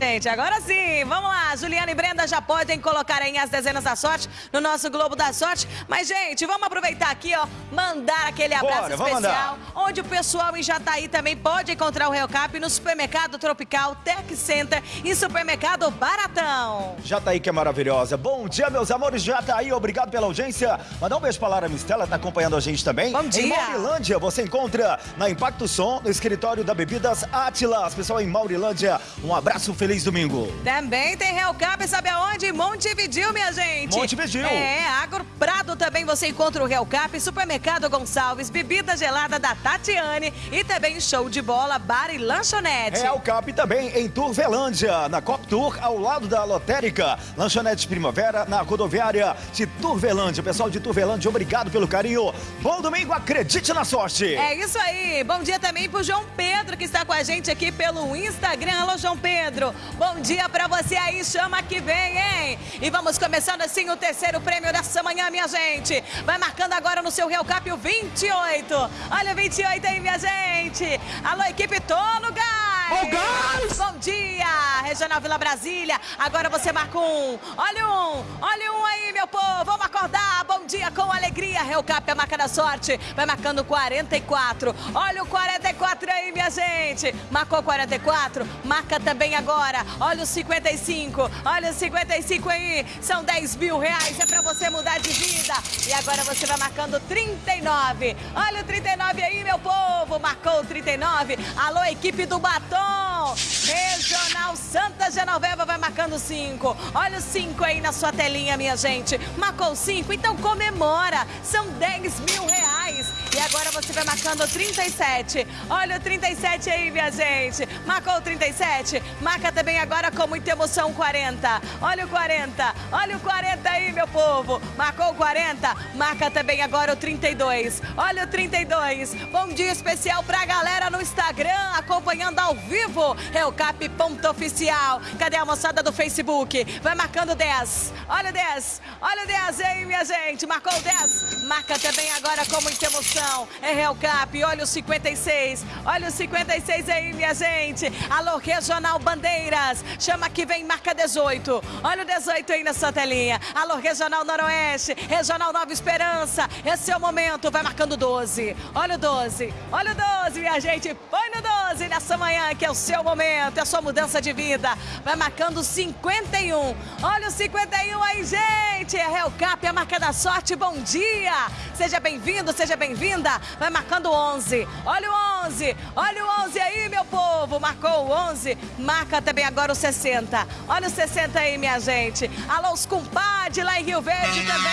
Gente, agora sim, vamos lá. Juliana e Brenda já podem colocar aí as dezenas da sorte no nosso Globo da Sorte. Mas, gente, vamos aproveitar aqui, ó, mandar aquele abraço Bora, especial. Onde o pessoal em Jataí também pode encontrar o Real Cap no Supermercado Tropical Tech Center e Supermercado Baratão. Jataí que é maravilhosa. Bom dia, meus amores. Jataí, obrigado pela audiência. Mandar um beijo pra Lara Mistela, tá acompanhando a gente também. Bom dia. Em Maurilândia, você encontra na Impacto Som, no escritório da Bebidas Atlas. Pessoal em Maurilândia, um abraço, feliz domingo. Também tem Real Cap, sabe aonde? Montevidil, minha gente. Montevidil. É, Agro Prado também você encontra o Real Cap, Supermercado Gonçalves, bebida gelada da Tatiane e também show de bola, bar e lanchonete. Real Cap também em Turvelândia, na Cop Tour, ao lado da Lotérica. Lanchonete Primavera, na rodoviária de Turvelândia. Pessoal de Turvelândia, obrigado pelo carinho. Bom domingo, acredite na sorte. É isso aí. Bom dia também pro João Pedro, que está com a gente aqui pelo Instagram. Alô, João Pedro. Bom dia pra você aí. Chama que vem, hein? E vamos começando assim o terceiro prêmio dessa manhã, minha gente. Vai marcando agora no seu Real Cap o 28. Olha o 28 aí, minha gente. Alô, equipe Tolo Gás. Ô, Gás! Bom dia. Regional Vila Brasília. Agora você marca um. Olha um, olha um aí, meu povo. Vamos acordar. Bom dia com alegria. Cap é a marca da sorte. Vai marcando 44. Olha o 44 aí, minha gente. Marcou 44. Marca também agora. Olha o 55. Olha o 55 aí. São 10 mil reais. É pra você mudar de vida. E agora você vai marcando 39. Olha o 39 aí, meu povo. Marcou o 39. Alô, equipe do Batom. Regional Santa Genoveva vai marcando 5. Olha o 5 aí na sua telinha, minha gente. Marcou 5, então comemora. São 10 mil reais. E agora você vai marcando 37. Olha o 37 aí, minha gente. Marcou o 37. Marca também agora com muita emoção 40. Olha o 40. Olha o 40 aí, meu povo. Marcou o 40. Marca também agora o 32. Olha o 32. Bom dia especial pra galera no Instagram, acompanhando ao vivo. É o cap.oficial. Cadê a moçada do Facebook? Vai marcando 10. Olha o 10. Olha o 10 aí, minha gente. Marcou o 10. Marca também agora com muita emoção. É Real Cap. Olha o 56. Olha o 56 aí, minha gente. Alô, Regional Bandeiras. Chama que vem, marca 18. Olha o 18 aí na sua telinha. Alô, Regional Noroeste. Regional Nova Esperança. Esse é o momento. Vai marcando 12. Olha o 12. Olha o 12, minha gente. Põe no 12 nessa manhã, que é o seu momento. É a sua mudança de vida. Vai marcando 51. Olha o 51 aí, gente. É Real Cap, a marca da sorte. Bom dia. Seja bem-vindo, seja bem-vinda. Vai marcando 11. Olha o 11. Olha o 11 aí, meu povo. Marcou o 11. Marca também agora o 60. Olha o 60 aí, minha gente. Alô, os compadres lá em Rio Verde também.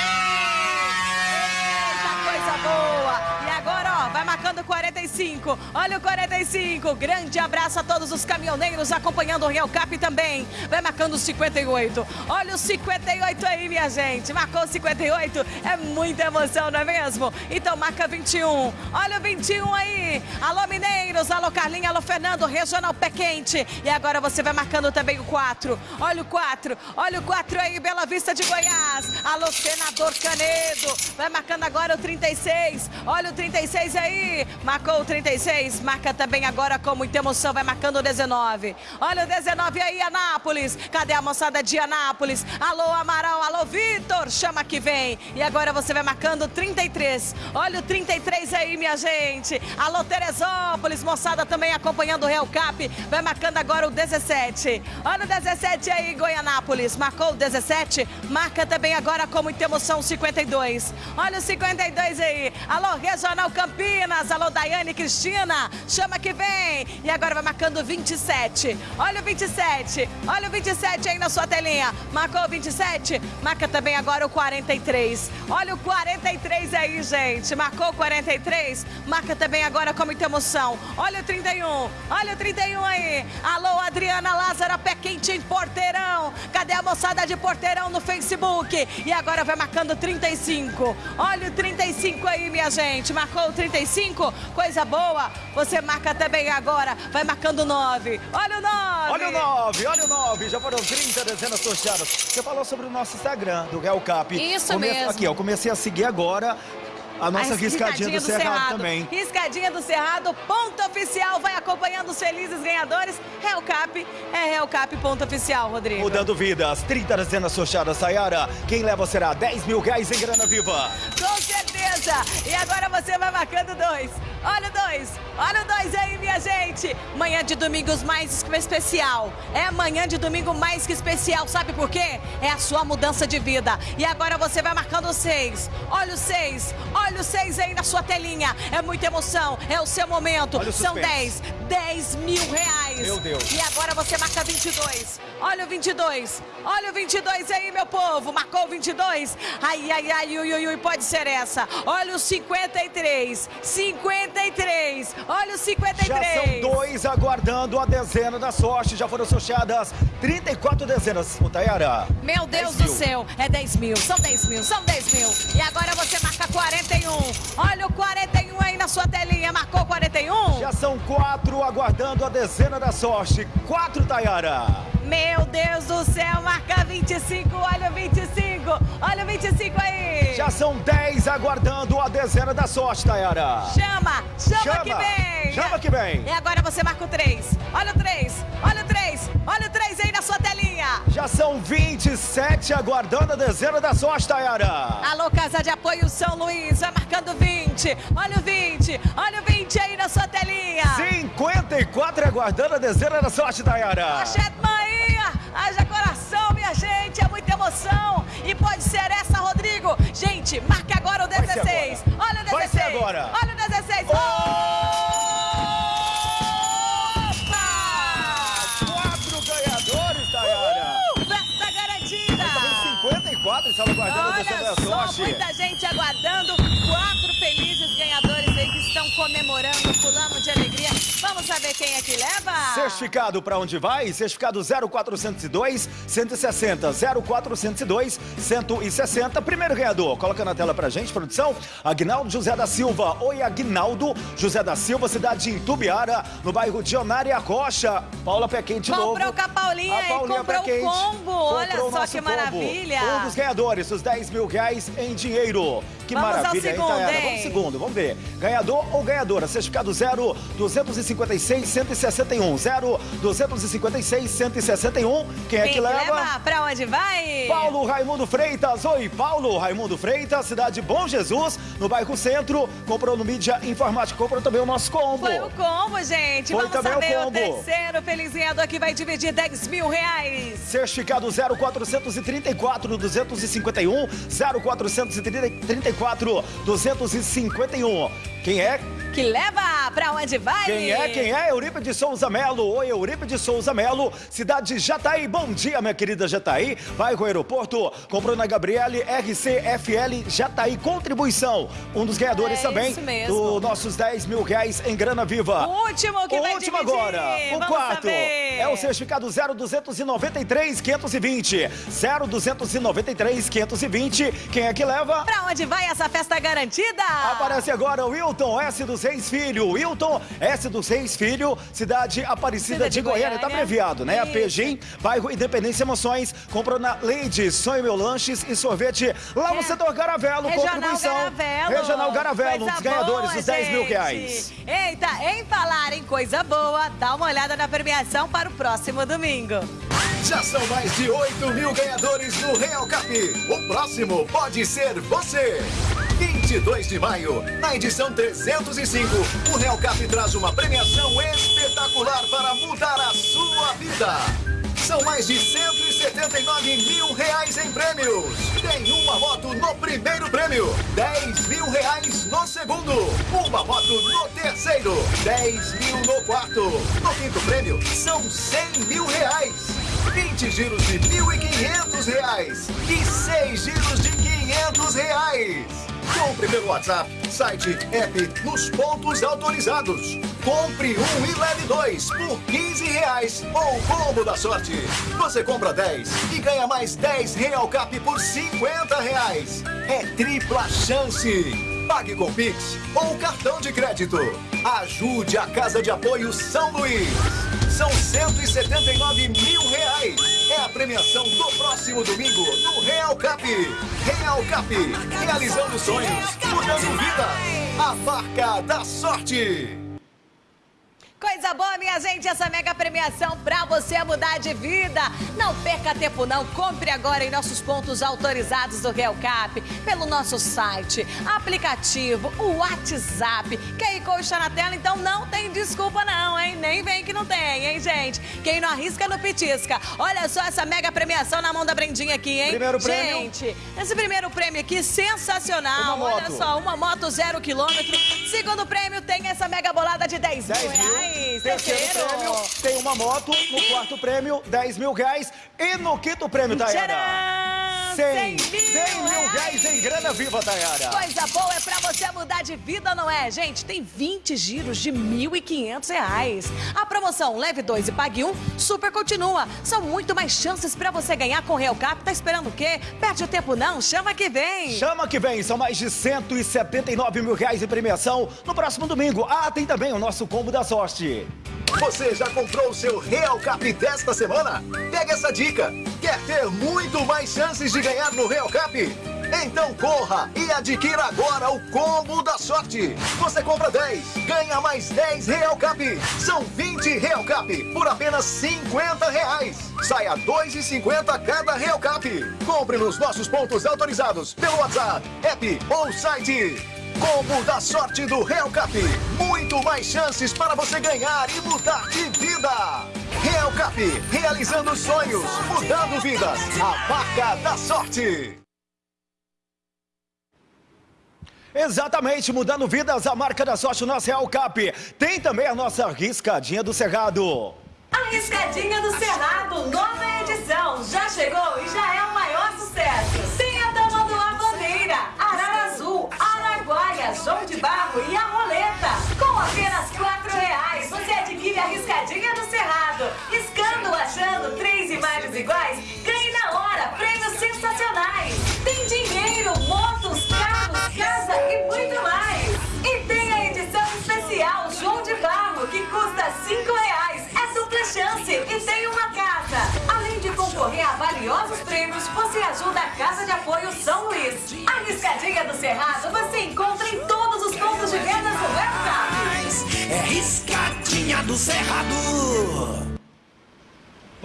Eita, coisa boa. Marcando 45. Olha o 45. Grande abraço a todos os caminhoneiros acompanhando o Real Cap também. Vai marcando o 58. Olha o 58 aí, minha gente. Marcou o 58. É muita emoção, não é mesmo? Então marca 21. Olha o 21 aí. Alô, Mineiros. Alô, Carlinha. Alô, Fernando. Regional Pé Quente. E agora você vai marcando também o 4. Olha o 4. Olha o 4 aí, Bela Vista de Goiás. Alô, Senador Canedo. Vai marcando agora o 36. Olha o 36 aí. Marcou o 36. Marca também agora com muita emoção. Vai marcando o 19. Olha o 19 aí, Anápolis. Cadê a moçada de Anápolis? Alô, Amaral. Alô, Vitor. Chama que vem. E agora você vai marcando o 33. Olha o 33 aí, minha gente. Alô, Teresópolis. Moçada também acompanhando o Real Cap. Vai marcando agora o 17. Olha o 17 aí, Goianápolis. Marcou o 17. Marca também agora com muita emoção o 52. Olha o 52 aí. Alô, Regional Campinas. Alô, Daiane Cristina. Chama que vem. E agora vai marcando o 27. Olha o 27. Olha o 27 aí na sua telinha. Marcou o 27. Marca também agora o 43. Olha o 43 aí, gente. Marcou o 43. Marca também agora com muita emoção. Olha o 31. Olha o 31 aí. Alô, Adriana Lázara, pé quente em Porteirão. Cadê a moçada de Porteirão no Facebook? E agora vai marcando 35. Olha o 35 aí, minha gente. Marcou o 35? Coisa boa. Você marca também agora. Vai marcando 9. Olha o 9. Olha o 9, olha o 9. Já foram 30 dezenas sorteadas. Você falou sobre o nosso Instagram, do Real Cap. Isso mesmo. Aqui, ó, comecei a seguir agora. A nossa A riscadinha, do, Cerrado, também. Riscadinha do Cerrado, ponto oficial. Vai acompanhando os felizes ganhadores. Real Cap é Real Cap, ponto oficial, Rodrigo. Mudando vidas, 30 dezenas sorteadas, Sayara. Quem leva será 10 mil reais em grana viva. Com certeza. E agora você vai marcando dois. Olha o dois. Olha o dois aí, minha gente. Manhã de domingos mais que especial. É manhã de domingo mais que especial. Sabe por quê? É a sua mudança de vida. E agora você vai marcando seis. Olha o seis. Olha o seis aí na sua telinha. É muita emoção. É o seu momento. O São. 10. 10 mil reais. Meu Deus. E agora você marca 22. Olha o 22. Olha o 22 aí, meu povo. Marcou o 22. Ai, ai, ai, ui, ui, ui, pode ser essa. Olha o 53. 53. Olha o 53. Já são dois aguardando a dezena da sorte. Já foram sorteadas 34 dezenas. Ô, Tayara. Meu Deus 10 do mil. céu, é 10 mil, são 10 mil, são 10 mil. E agora você marca 41. Olha o 41 aí na sua telinha, marcou 41? Já são quatro aguardando a dezena da sorte. Quatro, Tayara. Meu Deus do céu, marca 25, olha o 25, olha o 25 aí. Já são 10 aguardando a dezena da sorte, Tayara. Chama, chama, Chama, que vem. chama que vem. E agora você marca o 3. Olha o 3, olha o 3, olha o 3 aí na sua telinha. Já são 27 aguardando a dezena da sorte, Tayara. Alô, Casa de Apoio São Luís, vai marcando 20. Olha o 20, olha o 20 aí na sua telinha. 54 aguardando a dezena da sorte, Tayara. Pochete Maia, haja coração, minha gente, é muita emoção. E pode ser essa, Rodrigo. Gente, marque agora o 16. Olha o 16. Vai ser agora. Olha o 16. Quatro ganhadores, Tayara. Uh, festa garantida. 54 estava aguardando a dezena Olha da só, sorte. muita gente aguardando. Quatro felizes ganhadores aí que estão comemorando, pulando de alegria. Vamos saber quem é que leva? Certificado para onde vai? Certificado 0402 160 0402 160. Primeiro ganhador, coloca na tela pra gente, produção. Agnaldo José da Silva. Oi, Agnaldo José da Silva, cidade de Intubiara, no bairro Dionária Rocha. Paula Pequim de novo. Comprou com a Paulinha A e Paulinha comprou o combo. Olha comprou o só que combo. maravilha. Um dos ganhadores, os 10 mil reais em dinheiro. 回路 Que Vamos ao maravilha, segundo, hein? Vamos ao segundo, vamos ver. Ganhador ou ganhadora? Certificado 0 256 161. 0 256 161. Quem é Quem que leva? Pra onde vai? Paulo Raimundo Freitas. Oi, Paulo Raimundo Freitas, cidade de Bom Jesus, no bairro Centro. Comprou no Mídia Informática. Comprou também o nosso combo. Foi o combo, gente. Foi Vamos também o saber o, combo. terceiro feliz ganhador que vai dividir 10 mil reais. Certificado 0434 251 0434 251. Quem é? que leva pra onde vai. Quem é, quem é? Euripe de Souza Melo. Oi, Euripe de Souza Melo, cidade de Jataí. Bom dia, minha querida Jataí. Vai com o aeroporto, com Bruna Gabriele, RCFL Jataí Contribuição. Um dos ganhadores é também dos nossos 10 mil reais em grana viva. O último que o vai último dividir. agora, o Vamos quarto. Saber. É o certificado 0293 520. 0293 520. Quem é que leva? Pra onde vai essa festa garantida? Aparece agora o Wilton S200. Seis Filho. Wilton, S do Seis Filho, cidade Aparecida de, Goiânia. Tá Goiânia. Tá abreviado, né? Isso. A Pejim, bairro Independência Emoções. Comprou na Lady, Sonho Meu Lanches e Sorvete lá no é. setor Garavelo. Regional contribuição. Garavelo. Regional Garavelo, coisa um dos ganhadores dos 10 mil reais. Eita, em falar em coisa boa, dá uma olhada na premiação para o próximo domingo. Já são mais de 8 mil ganhadores do Real Cap. O próximo pode ser você. 22 de maio, na edição 305, o Real Cap traz uma premiação espetacular para mudar a sua vida. São mais de 179 mil reais em prêmios. Tem uma moto no primeiro prêmio, 10 mil reais no segundo, uma moto no terceiro, 10 mil no quarto. No quinto prêmio, são 100 mil reais. 20 giros de 1.500 reais e 6 giros de 500 reais. Compre pelo WhatsApp, site, app, nos pontos autorizados. Compre um e leve dois por 15 reais ou combo da sorte. Você compra 10 e ganha mais 10 Real Cap por 50 reais. É tripla chance. Pague com Pix ou cartão de crédito. Ajude a Casa de Apoio São Luís. São 179 mil reais. É a premiação do próximo domingo no Real Cap. Real Cap, realizando sonhos, mudando vidas. A marca da sorte. Coisa boa, minha gente, essa mega premiação pra você mudar de vida. Não perca tempo não, compre agora em nossos pontos autorizados do Real Cap, pelo nosso site, aplicativo, o WhatsApp. QR Code está na tela, então não tem desculpa não, hein? Nem vem que não tem, hein, gente? Quem não arrisca, não petisca. Olha só essa mega premiação na mão da Brendinha aqui, hein? Primeiro prêmio. Gente, esse primeiro prêmio aqui, sensacional. Olha só, uma moto zero quilômetro. Segundo prêmio tem essa mega bolada de 10 mil 10 mil. reais. Terceiro prêmio, tem uma moto. No quarto prêmio, 10 mil reais. E no quinto prêmio, Tayara? Tcharam! 100, 100 mil 100 mil reais em grana viva, Tayara. Coisa boa é pra você mudar de vida, não é? Gente, tem 20 giros de 1.500 reais. A promoção Leve 2 e Pague 1 super continua. São muito mais chances pra você ganhar com o Real Cap. Tá esperando o quê? Perde o tempo não, chama que vem. Chama que vem, são mais de 179 mil reais em premiação no próximo domingo. Ah, tem também o nosso combo da sorte. Você já comprou o seu Real Cap desta semana? Pega essa dica. Quer ter muito mais chances de ganhar no Real Cap? Então corra e adquira agora o combo da sorte. Você compra 10, ganha mais 10 Real Cap. São 20 Real Cap por apenas 50 reais. Saia 2,50 cada Real Cap. Compre nos nossos pontos autorizados pelo WhatsApp, app ou site. Combo da sorte do Real Cap. Muito mais chances para você ganhar e mudar de vida. Real Cap, realizando sonhos, mudando vidas. A marca da sorte. Exatamente, mudando vidas, a marca da sorte, o nosso Real Cap. Tem também a nossa riscadinha do Cerrado. A Riscadinha do Cerrado, nova edição. Já chegou e já é o maior sucesso. Tem a Tamanduá Bandeira, Arara Azul, Araguaia, João de Barro e a Roleta. Com apenas quatro reais, você adquire a Riscadinha iguais, ganhe na hora prêmios sensacionais. Tem dinheiro, motos, carros, casa e muito mais. E tem a edição especial João de Barro, que custa cinco reais. É dupla chance e tem uma casa. Além de concorrer a valiosos prêmios, você ajuda a Casa de Apoio São Luís. A Riscadinha do Cerrado você encontra em todos os pontos de vendas do Webcap. É riscadinha do Cerrado.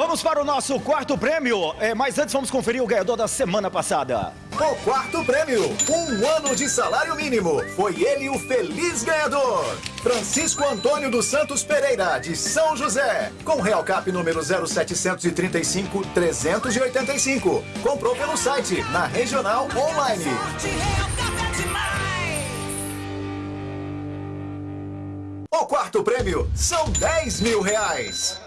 Vamos para o nosso quarto prêmio, é, mas antes vamos conferir o ganhador da semana passada. O quarto prêmio, um ano de salário mínimo. Foi ele o feliz ganhador. Francisco Antônio dos Santos Pereira, de São José. Com Real Cap número 0735 385. Comprou pelo site, na Regional Online. O quarto prêmio são 10 mil reais.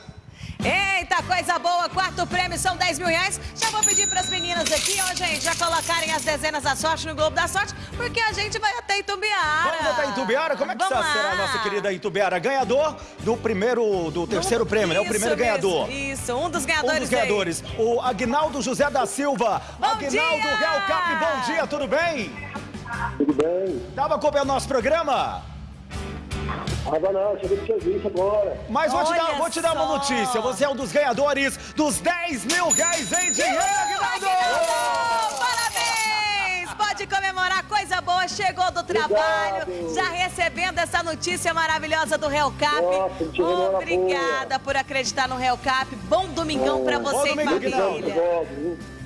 Eita, coisa boa! Quarto prêmio são 10 mil reais. Já vou pedir para as meninas aqui, ó, gente, já colocarem as dezenas da sorte no Globo da Sorte, porque a gente vai até Itumbiara. Vamos até Itubiara? Como é que Vamos está, será a lá. nossa querida Itubiara? Ganhador do primeiro, do terceiro prêmio, né? O primeiro mesmo, ganhador. Isso, um dos ganhadores. Um dos ganhadores, o Agnaldo José da Silva. Bom Agnaldo! Real Cap, bom dia, tudo bem? Tudo bem? Tava acompanhando nosso programa? Tava não, cheguei do serviço agora. Mas vou te, dar, vou te dar uma só. notícia. Você é um dos ganhadores dos 10 mil reais em dinheiro! Aguinaldo! Parabéns! Pode comemorar, coisa boa, chegou do trabalho, Obrigado. já recebendo essa notícia maravilhosa do Real Cap. Nossa, Obrigada por acreditar no Real Cap. Bom domingão pra Bom você e domingo, família.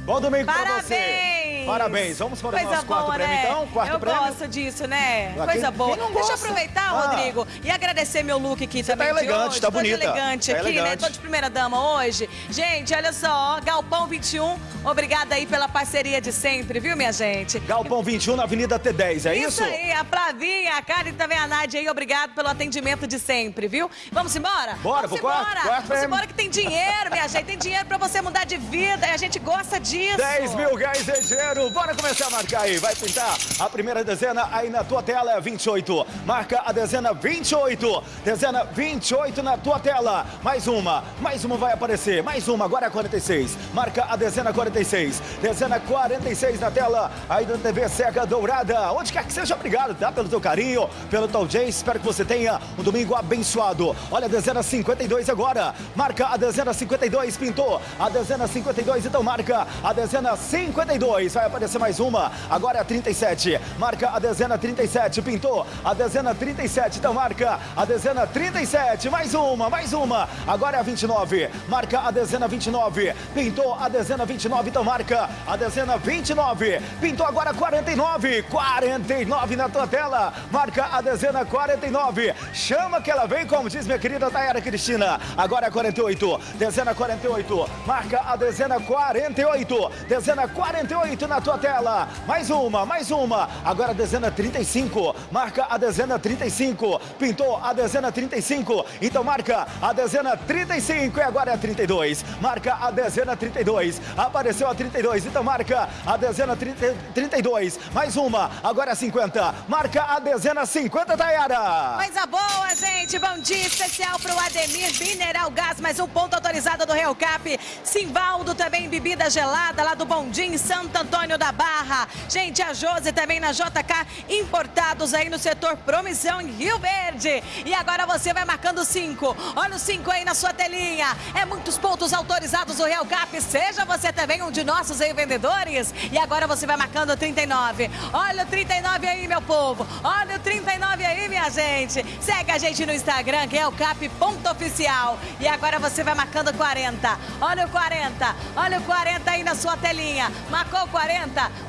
Bom domingo pra Parabéns! você. Parabéns. Vamos para o nosso quarto boa, prêmio, né? então? Quarto eu prêmio? gosto disso, né? Coisa boa. Deixa eu aproveitar, Ah. Rodrigo, e agradecer meu look aqui também tá de elegante, hoje. tá Tô de bonita. elegante Tá aqui, né? elegante. Tô de primeira dama hoje. Gente, olha só, Galpão 21, obrigada aí pela parceria de sempre, viu, minha gente? Galpão 21 na Avenida T10, é isso? Isso aí, a Flavinha, a Karen e também a Nádia aí, obrigado pelo atendimento de sempre, viu? Vamos embora? Bora, Vamos pro quarto, embora. quarto Vamos prêmio. embora que tem dinheiro, minha gente, tem dinheiro pra você mudar de vida e a gente gosta disso. 10 mil reais em dinheiro. Bora começar a marcar aí. Vai pintar a primeira dezena aí na tua tela é 28. Marca a dezena 28. Dezena 28 na tua tela. Mais uma. Mais uma vai aparecer. Mais uma. Agora é 46. Marca a dezena 46. Dezena 46 na tela aí da TV Cega Dourada. Onde quer que seja, obrigado, tá? Pelo teu carinho, pelo teu audiência. Espero que você tenha um domingo abençoado. Olha a dezena 52 agora. Marca a dezena 52. Pintou a dezena 52. Então marca a dezena 52. Vai aparecer mais uma. Agora é a 37. Marca a dezena 37. Pintou a dezena 37. Então marca a dezena 37. Mais uma, mais uma. Agora é a 29. Marca a dezena 29. Pintou a dezena 29. Então marca a dezena 29. Pintou agora 49. 49 na tua tela. Marca a dezena 49. Chama que ela vem, como diz minha querida Tayara Cristina. Agora é 48. Dezena 48. Marca a dezena 48. Dezena 48 na tua tela. Mais uma, mais uma. Agora a dezena 35. Marca a dezena 35. Pintou a dezena 35. Então marca a dezena 35 e agora é a 32. Marca a dezena 32. Apareceu a 32. Então marca a dezena 30, 32. Mais uma. Agora é a 50. Marca a dezena 50, Tayara. Coisa boa, gente. Bom dia especial pro Ademir Mineral Gás, mais um ponto autorizado do Real Cap. Simvaldo também, bebida gelada lá do Bondim, Santo Antônio Antônio da Barra. Gente, a Josi também na JK Importados aí no setor Promissão em Rio Verde. E agora você vai marcando cinco. Olha o cinco aí na sua telinha. É muitos pontos autorizados do Real Cap. Seja você também um de nossos aí vendedores. E agora você vai marcando 39. Olha o 39 aí, meu povo. Olha o 39 aí, minha gente. Segue a gente no Instagram, realcap.oficial. E agora você vai marcando 40. Olha o 40. Olha o 40 aí na sua telinha. Marcou 40?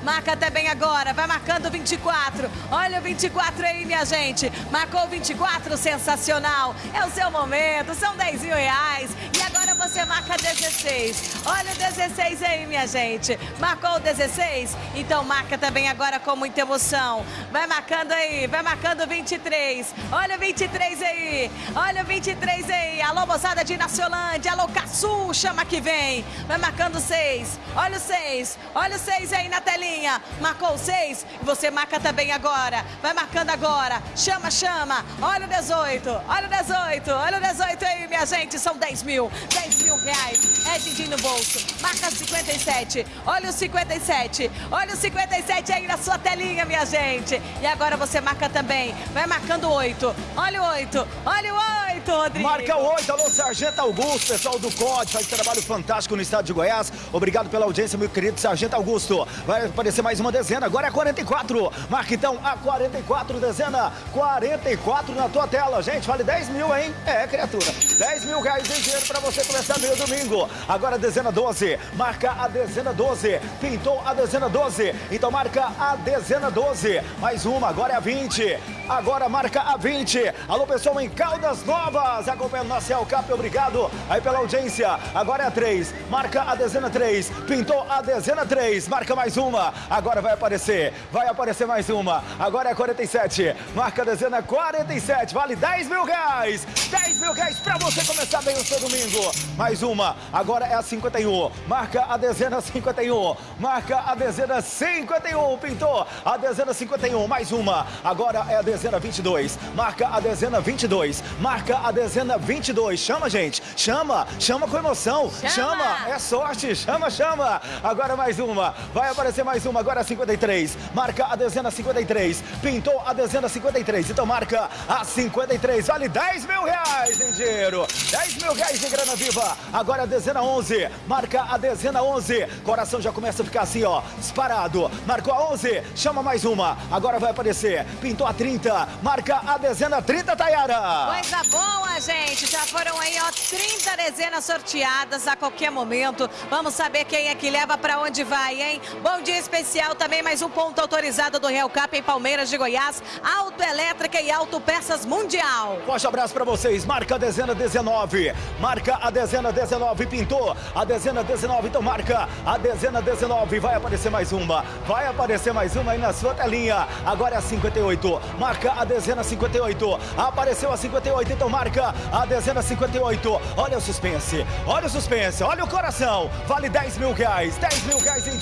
Marca também agora. Vai marcando 24. Olha o 24 aí, minha gente. Marcou 24, sensacional. É o seu momento, são 10 mil reais. E agora você marca 16. Olha o 16 aí, minha gente. Marcou o 16? Então marca também agora com muita emoção. Vai marcando aí, vai marcando 23. Olha o 23 aí. Olha o 23 aí. Alô, moçada de Naciolândia. Alô, Caçu, chama que vem. Vai marcando 6. Olha o 6. Olha o 6 aí na telinha. Marcou o 6. Você marca também agora. Vai marcando agora. Chama, chama. Olha o 18. Olha o 18. Olha o 18 aí, minha gente. São 10 mil. 10 mil reais. É din no bolso. Marca 57. Olha o 57. Olha o 57 aí na sua telinha, minha gente. E agora você marca também. Vai marcando 8. Olha o 8. Olha o 8, Rodrigo. Marca o 8. Alô, Sargento Augusto, pessoal do COD. Faz trabalho fantástico no estado de Goiás. Obrigado pela audiência, meu querido Sargento Augusto. Vai aparecer mais uma dezena. Agora é 44. Marca então a 44 dezena. 44 na tua tela. Gente, vale 10 mil, hein? É, criatura. 10 mil reais em dinheiro pra você começar meu domingo. Agora a dezena 12. Marca a dezena 12. Pintou a dezena 12. Então marca a dezena 12. Mais uma, agora é a 20. Agora marca a 20. Alô, pessoal em Caldas Novas. Acompanhando nossa Cap, obrigado aí pela audiência. Agora é a 3. Marca a dezena 3. Pintou a dezena 3. Marca mais uma. Agora vai aparecer. Vai aparecer mais uma. Agora é a 47. Marca a dezena 47. Vale 10 mil reais. 10 mil reais pra você começar bem o seu domingo. Mais uma. Agora é a 51. Marca a dezena 51. Marca a dezena 51. Pintou a dezena 51. Mais uma. Agora é a dezena 22. Marca a dezena 22. Marca a dezena 22. Chama, gente. Chama. Chama com emoção. Chama. chama. É sorte. Chama, chama. Agora mais uma. Vai aparecer mais uma. Agora a 53. Marca a dezena 53. Pintou a dezena 53. Então marca a 53. Vale 10 mil reais em dinheiro. 10 mil reais em grana viva. Agora a dezena 11. Marca a dezena 11. Coração já começa a ficar assim, ó. Disparado. Marcou a 11. Chama mais uma. Agora vai aparecer. Pintou a 30. Marca a dezena 30, Tayara. Coisa boa, gente. Já foram aí, ó, 30 dezenas sorteadas a qualquer momento. Vamos saber quem é que leva pra onde vai, hein? Bom dia especial também, mais um ponto autorizado do Real Cap em Palmeiras de Goiás. Autoelétrica e Autopeças Mundial. Forte abraço pra vocês. Marca a dezena 19. Marca a dezena 19. Pintou a dezena 19. Então marca a dezena 19. Vai aparecer mais uma. Vai aparecer mais uma aí na sua telinha. Agora é a 58. Marca a dezena 58. Apareceu a 58. Então marca a dezena 58. Olha o suspense. Olha o suspense. Olha o coração. Vale 10 mil reais. 10 mil reais em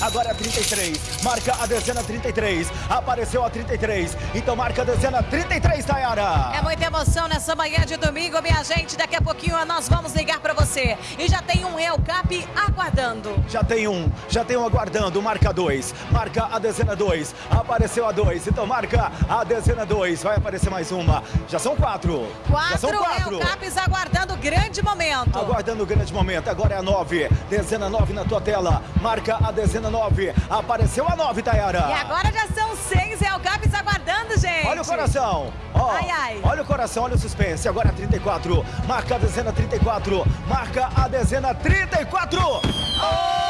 Agora é a 33. Marca a dezena 33. Apareceu a 33. Então marca a dezena 33, Tayara. É muita emoção nessa manhã de domingo, minha gente. Daqui a pouquinho nós vamos ligar pra você. E já tem um Real Cap aguardando. Já tem um, já tem um aguardando, marca 2, marca a dezena 2, apareceu a 2, então marca a dezena 2, vai aparecer mais uma, já são quatro. já são Quatro Real Caps aguardando grande momento. Aguardando grande momento, agora é a 9, dezena 9 na tua tela, marca a dezena 9, apareceu a 9, Tayara. E agora já são seis Real Caps aguardando, gente. Olha o coração, ó, Ai, ai. olha o coração, olha o suspense, agora é a 34, marca a dezena 34, marca a dezena 34. Comemora,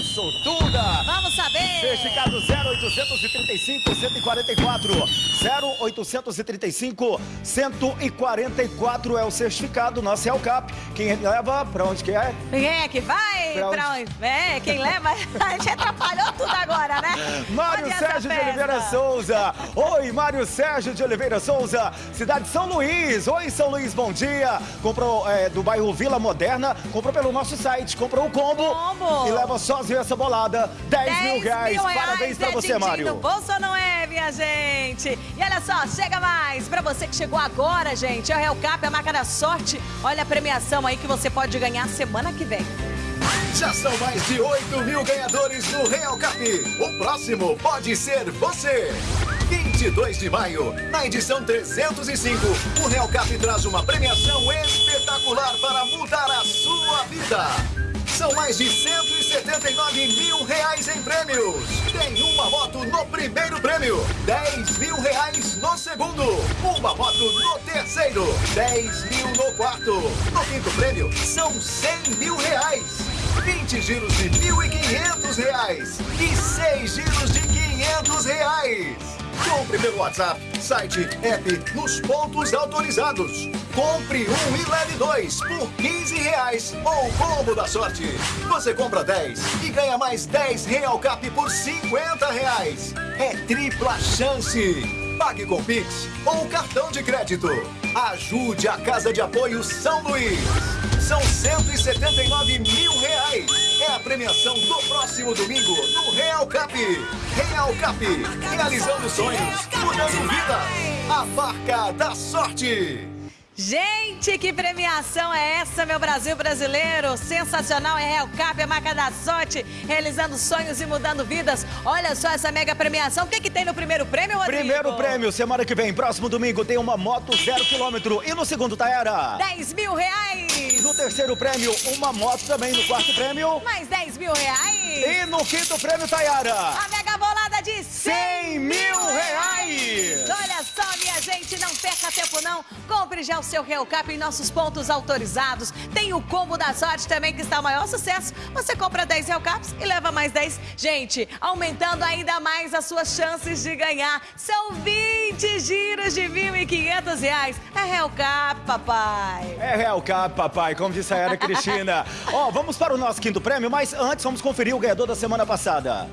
Sortuda? Vamos saber. Certificado 0835 144. 0835 144 é o certificado nosso é o CAP. Quem leva pra onde que é? Quem é que vai? Pra Pra onde? É, quem leva? [laughs] A gente atrapalhou tudo agora, né? Mário Onde Sérgio de? Oliveira Souza. Oi, Mário Sérgio de Oliveira Souza, cidade de São Luís. Oi, São Luís, bom dia. Comprou é, do bairro Vila Moderna, comprou pelo nosso site, comprou o combo, Combo. e leva sozinho essa bolada. 10, mil reais. Parabéns pra é você, din-din Mário. do bolso ou não é, minha gente? E olha só, chega mais. Pra você que chegou agora, gente, é o Real Cap, a marca da sorte. Olha a premiação aí que você pode ganhar semana que vem. Já são mais de 8 mil ganhadores no Real Cap. O próximo pode ser você. 22 de maio, na edição 305, o Real Cap traz uma premiação espetacular para mudar a sua vida. São mais de 179 mil reais em prêmios. Tem uma moto no primeiro prêmio, 10 mil reais no segundo, uma moto no terceiro, 10 mil no quarto. No quinto prêmio, são 100 mil reais. 20 giros de 1.500 reais e 6 giros de 500 reais. Compre pelo WhatsApp, site, app, nos pontos autorizados. Compre um e leve dois por 15 reais ou combo da sorte. Você compra 10 e ganha mais 10 Real Cap por 50 reais. É tripla chance. Pague com Pix ou cartão de crédito. Ajude a Casa de Apoio São Luís. São 179 mil reais. É a premiação do próximo domingo no Real Cap. Real Cap, realizando sonhos, mudando vidas. A marca da sorte. Gente, que premiação é essa, meu Brasil brasileiro? Sensacional, é Real Cap, a marca da sorte, realizando sonhos e mudando vidas. Olha só essa mega premiação. O que, que tem no primeiro prêmio, Rodrigo? Primeiro prêmio, semana que vem, próximo domingo, tem uma moto zero quilômetro. E no segundo, Taera? 10 mil reais. No terceiro prêmio, uma moto também. No quarto prêmio. Mais 10 mil reais. E no quinto prêmio, Tayara. A mega bolada de 100, 100 mil reais. Olha só, minha gente, não perca tempo não. Compre já o seu Real Cap em nossos pontos autorizados. Tem o combo da sorte também, que está o maior sucesso. Você compra 10 Real Caps e leva mais 10. Gente, aumentando ainda mais as suas chances de ganhar. São 20 giros de 1.500 reais. É Real Cap, papai. É Real Cap, papai, como disse a Era Cristina. [laughs] Ó, vamos para o nosso quinto prêmio, mas antes vamos conferir o ganhador da semana passada.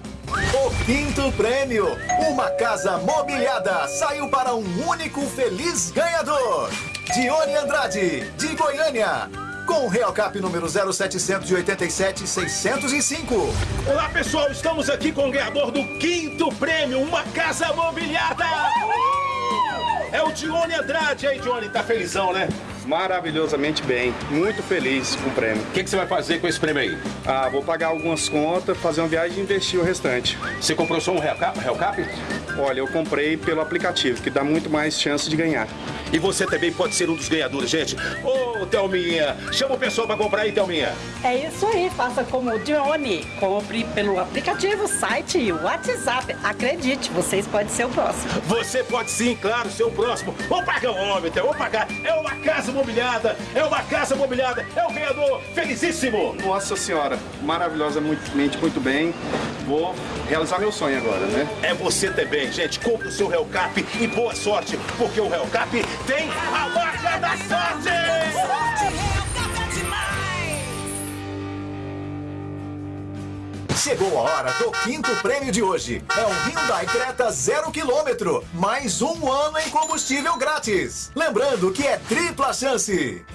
O quinto prêmio, uma casa mobiliada, saiu para um único feliz ganhador. Dione Andrade, de Goiânia. Com o Real Cap número 0787-605. Olá pessoal, estamos aqui com o ganhador do quinto prêmio, uma casa mobiliada! É o Dione Andrade. E aí, Dione, tá felizão, né? Maravilhosamente bem, muito feliz com o prêmio. O que, que você vai fazer com esse prêmio aí? Ah, vou pagar algumas contas, fazer uma viagem e investir o restante. Você comprou só um Real Cap? Real Cap? Olha, eu comprei pelo aplicativo, que dá muito mais chance de ganhar. E você também pode ser um dos ganhadores, gente. Ô, Thelminha, chama o pessoal pra comprar aí, Thelminha. É isso aí, faça como o Dione. Compre pelo aplicativo, site e WhatsApp. Acredite, vocês podem ser o próximo. Você pode sim, claro, ser o próximo. Vamos pagar o homem, então, vamos pagar. É uma casa mobiliada, é uma casa mobiliada, é o ganhador felicíssimo. Nossa senhora, maravilhosamente muito bem. Vou realizar meu sonho agora, né? É você também, gente. Compre o seu Real Cap e boa sorte, porque o Real Cap tem a marca da sorte! Chegou a hora do quinto prêmio de hoje. É um Hyundai Creta zero quilômetro, mais um ano em combustível grátis. Lembrando que é tripla chance.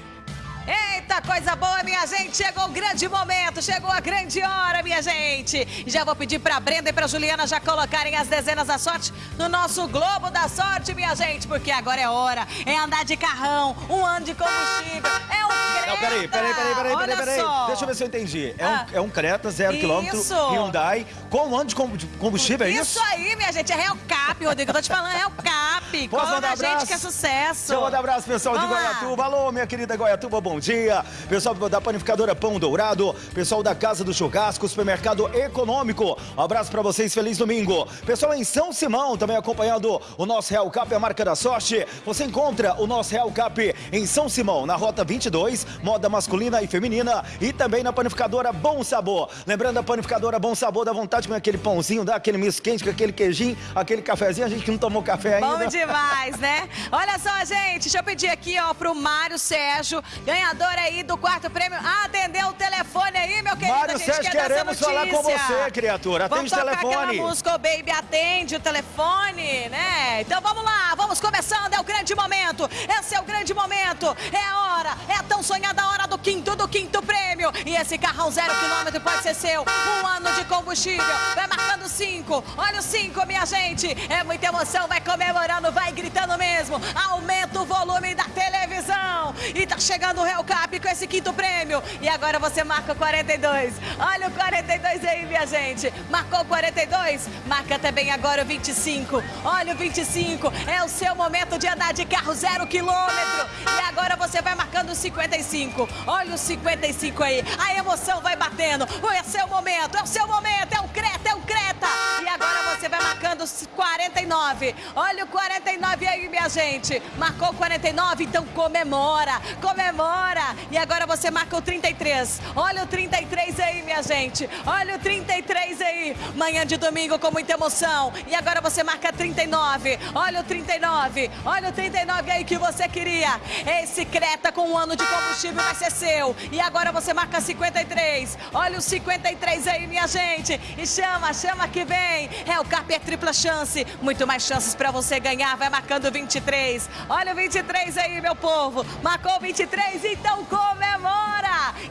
Eita, coisa boa, minha gente! Chegou o grande momento, chegou a grande hora, minha gente! Já vou pedir pra Brenda e pra Juliana já colocarem as dezenas da sorte no nosso Globo da Sorte, minha gente, porque agora é hora, é andar de carrão, um ano de combustível, é o Creta! Não, peraí, peraí, peraí, peraí, peraí, peraí. Deixa eu ver se eu entendi. É, Ah. um, é um Creta, zero quilômetro, Isso. Hyundai, com um ano de combu- combustível, é isso? Isso aí, minha gente, é Real Cap, Rodrigo, eu tô te falando, é Real Cap! Posso Cola mandar gente que é sucesso! Deixa eu mandar abraço, pessoal de Vamos lá. Goiatuba. Alô, minha querida Goiatuba, bom dia. Pessoal da panificadora Pão Dourado, pessoal da Casa do Churrasco, supermercado econômico. Um abraço pra vocês, feliz domingo. Pessoal em São Simão, também acompanhando o nosso Real Cap, a marca da sorte. Você encontra o nosso Real Cap em São Simão, na Rota 22, moda masculina e feminina. E também na panificadora Bom Sabor. Lembrando, a panificadora Bom Sabor, dá vontade de comer aquele pãozinho, dá aquele misto quente com aquele queijinho, aquele cafezinho. A gente que não tomou café ainda. Bom demais, né? Olha só, gente, deixa eu pedir aqui, ó, pro Mário Sérgio. Ganhador aí do quarto prêmio atender o telefone aí, meu querido. Mário a gente Sérgio, quer queremos falar com você, criatura. Atende o telefone. aquela música, ô baby, atende o telefone, né? Então vamos lá, vamos começando, é o grande momento. Esse é o grande momento. É a hora, é a tão sonhada hora do quinto, do quinto prêmio. E esse carrão zero quilômetro pode ser seu. Um ano de combustível, vai marcando cinco. Olha o cinco, minha gente. É muita emoção, vai comemorando, vai gritando mesmo. Aumenta o volume da televisão. E tá chegando o Hellcap com esse quinto prêmio. E agora você marca o 42. Olha o 42 aí, minha gente. Marcou o 42? Marca também agora o 25. Olha o 25. É o seu momento de andar de carro zero quilômetro. E agora você vai marcando o 55. Olha o 55 aí. A emoção vai batendo. É o seu momento, é o seu momento. É o Creta, é o Creta. E agora você vai marcando os 49. Olha o 49 aí, minha gente. Marcou o 49, então comemora. Comemora. E agora você marca o 33. Olha o 33 aí, minha gente. Olha o 33 aí. Manhã de domingo com muita emoção. E agora você marca 39. Olha o 39. Olha o 39 aí que você queria. Esse Creta com um ano de combustível vai ser seu. E agora você marca 53. Olha o 53 aí, minha gente. E chama, chama que vem. É o Cap é tripla chance. Muito mais chances pra você ganhar. Vai marcando 23. Olha o 23 aí, meu povo. Marcou 23, então comemora.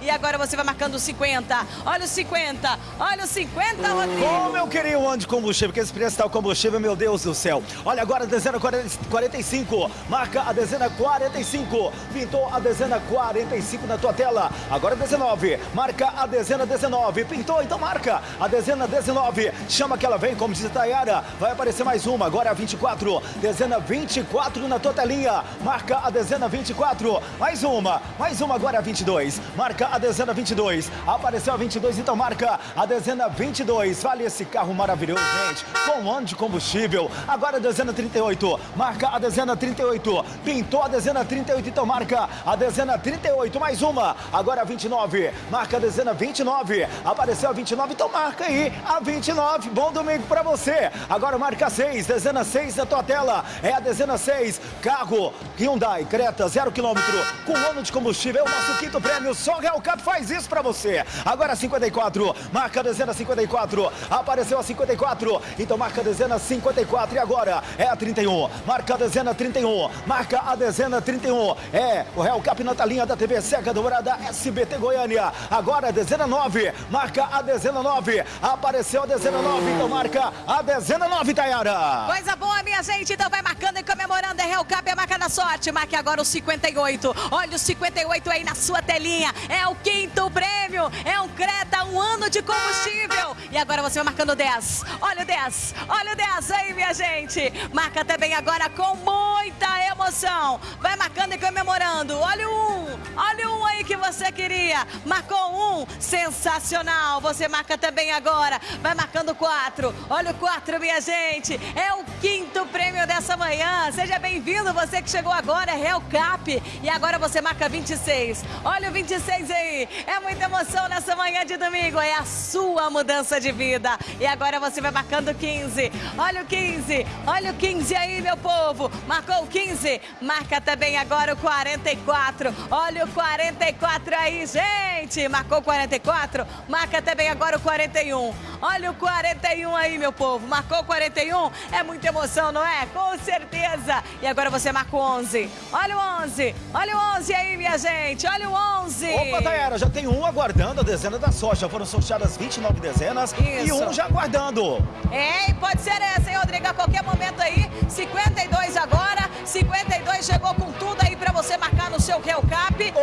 E agora você vai marcando 50. Olha o 50. Olha o 50, Rodrigo. Como eu queria um ano de combustível, porque esse preço tá o combustível, meu Deus do céu. Olha agora a dezena 40 45, marca a dezena 45, pintou a dezena 45 na tua tela. Agora 19, marca a dezena 19, pintou, então marca a dezena 19. Chama que ela vem, como diz a Tayara, vai aparecer mais uma, agora a 24, dezena 24 na tua telinha, marca a dezena 24, mais uma, mais uma agora a 22, marca a dezena 22, apareceu a 22, então marca a dezena 22, vale esse carro maravilhoso, gente, com um ano de combustível, agora a dezena 38, marca a dezena 38, pintou a dezena 38, então marca a dezena 38, mais uma, agora a 29, marca a dezena 29, apareceu a 29, então marca aí a 29, bom domingo pra você, agora marca 6, dezena 6 na tua tela, é a dezena 6, carro Hyundai Creta, zero quilômetro, com um ano de combustível, é o nosso quinto prêmio, só Real Cap faz isso pra você, agora 54, marca a dezena 54, apareceu a 54, então marca a dezena 54 e agora é a 31, marca a dezena 31, marca a dezena 31, é o Real Cap na telinha da TV Seca Dourada SBT Goiânia, agora a dezena 9, marca a dezena 9, apareceu a dezena 9, então marca a dezena 9, Tayara. Coisa boa, minha gente. Então vai marcando e comemorando. É Real Cap, é marca da sorte. Marque agora o 58. Olha o 58 aí na sua telinha. É o quinto prêmio. É um Creta, um ano de combustível. E agora você vai marcando o 10. Olha o 10. Olha o 10 aí, minha gente. Marca também agora com muita emoção. Vai marcando e comemorando. Olha o 1. Olha o 1 aí que você queria. Marcou um. Sensacional. Você marca também agora. Vai marcando 4. Olha o 4, minha gente. É o quinto prêmio dessa manhã. Seja bem-vindo, você que chegou agora, é Real Cap. E agora você marca 26. Olha o 26 aí. É muita emoção nessa manhã de domingo. É a sua mudança de vida. E agora você vai marcando 15. Olha o 15. Olha o 15 aí, meu povo. Marcou o 15. Marca também agora o 44. Olha o 44 aí, gente. Marcou o 44. Marca também agora o 41. Olha o 41 aí, meu povo. Marcou o 41. É muita emoção, não é? Com certeza. E agora você marca o 11. Olha o 11. Olha o 11 aí, minha gente. Olha o 11. Opa, Tayara, já tem um aguardando a dezena da sorte. Já foram sorteadas 29 dezenas e Isso. um já aguardando. É, e pode ser essa, hein, Rodrigo? A qualquer momento aí. 52 agora. 52 chegou com tudo aí pra você marcar no seu Real Cap.